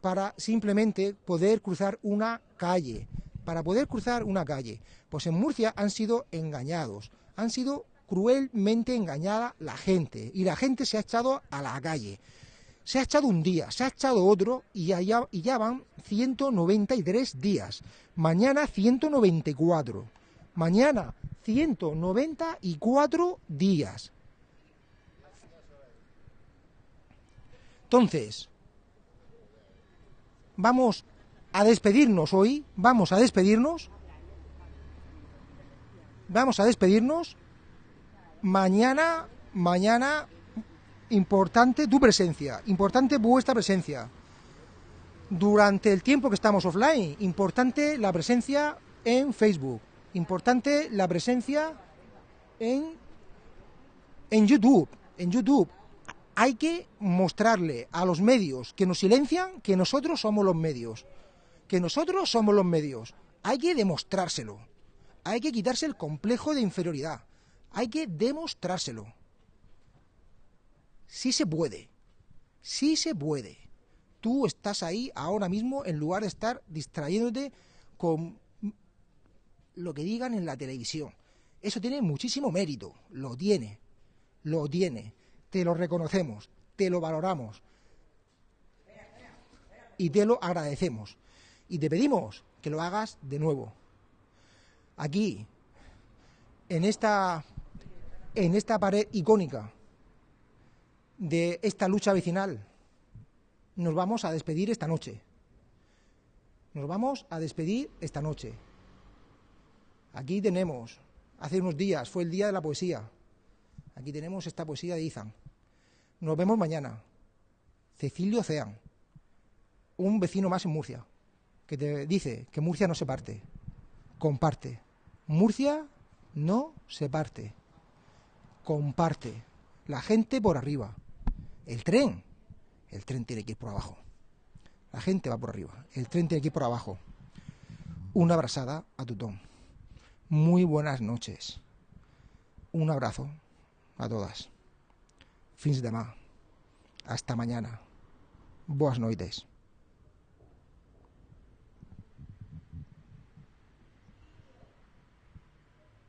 para simplemente poder cruzar una calle. Para poder cruzar una calle. Pues en Murcia han sido engañados, han sido cruelmente engañada la gente y la gente se ha echado a la calle. Se ha echado un día, se ha echado otro y ya, y ya van 193 días. Mañana 194. Mañana 194 días. Entonces, vamos a despedirnos hoy, vamos a despedirnos, vamos a despedirnos. Mañana, mañana, importante tu presencia, importante vuestra presencia. Durante el tiempo que estamos offline, importante la presencia en Facebook, importante la presencia en, en YouTube, en YouTube. Hay que mostrarle a los medios que nos silencian que nosotros somos los medios, que nosotros somos los medios. Hay que demostrárselo. Hay que quitarse el complejo de inferioridad. Hay que demostrárselo. Sí se puede. Sí se puede. Tú estás ahí ahora mismo en lugar de estar distrayéndote con lo que digan en la televisión. Eso tiene muchísimo mérito. Lo tiene. Lo tiene. Te lo reconocemos. Te lo valoramos. Y te lo agradecemos. Y te pedimos que lo hagas de nuevo. Aquí, en esta, en esta pared icónica de esta lucha vecinal, nos vamos a despedir esta noche. Nos vamos a despedir esta noche. Aquí tenemos, hace unos días, fue el día de la poesía. Aquí tenemos esta poesía de Izan. Nos vemos mañana. Cecilio Cean, un vecino más en Murcia, que te dice que Murcia no se parte, comparte. Murcia no se parte, comparte. La gente por arriba. El tren, el tren tiene que ir por abajo. La gente va por arriba, el tren tiene que ir por abajo. Una abrazada a Tutón. Muy buenas noches. Un abrazo a todas. Fins demà. Hasta mañana. Boas noites.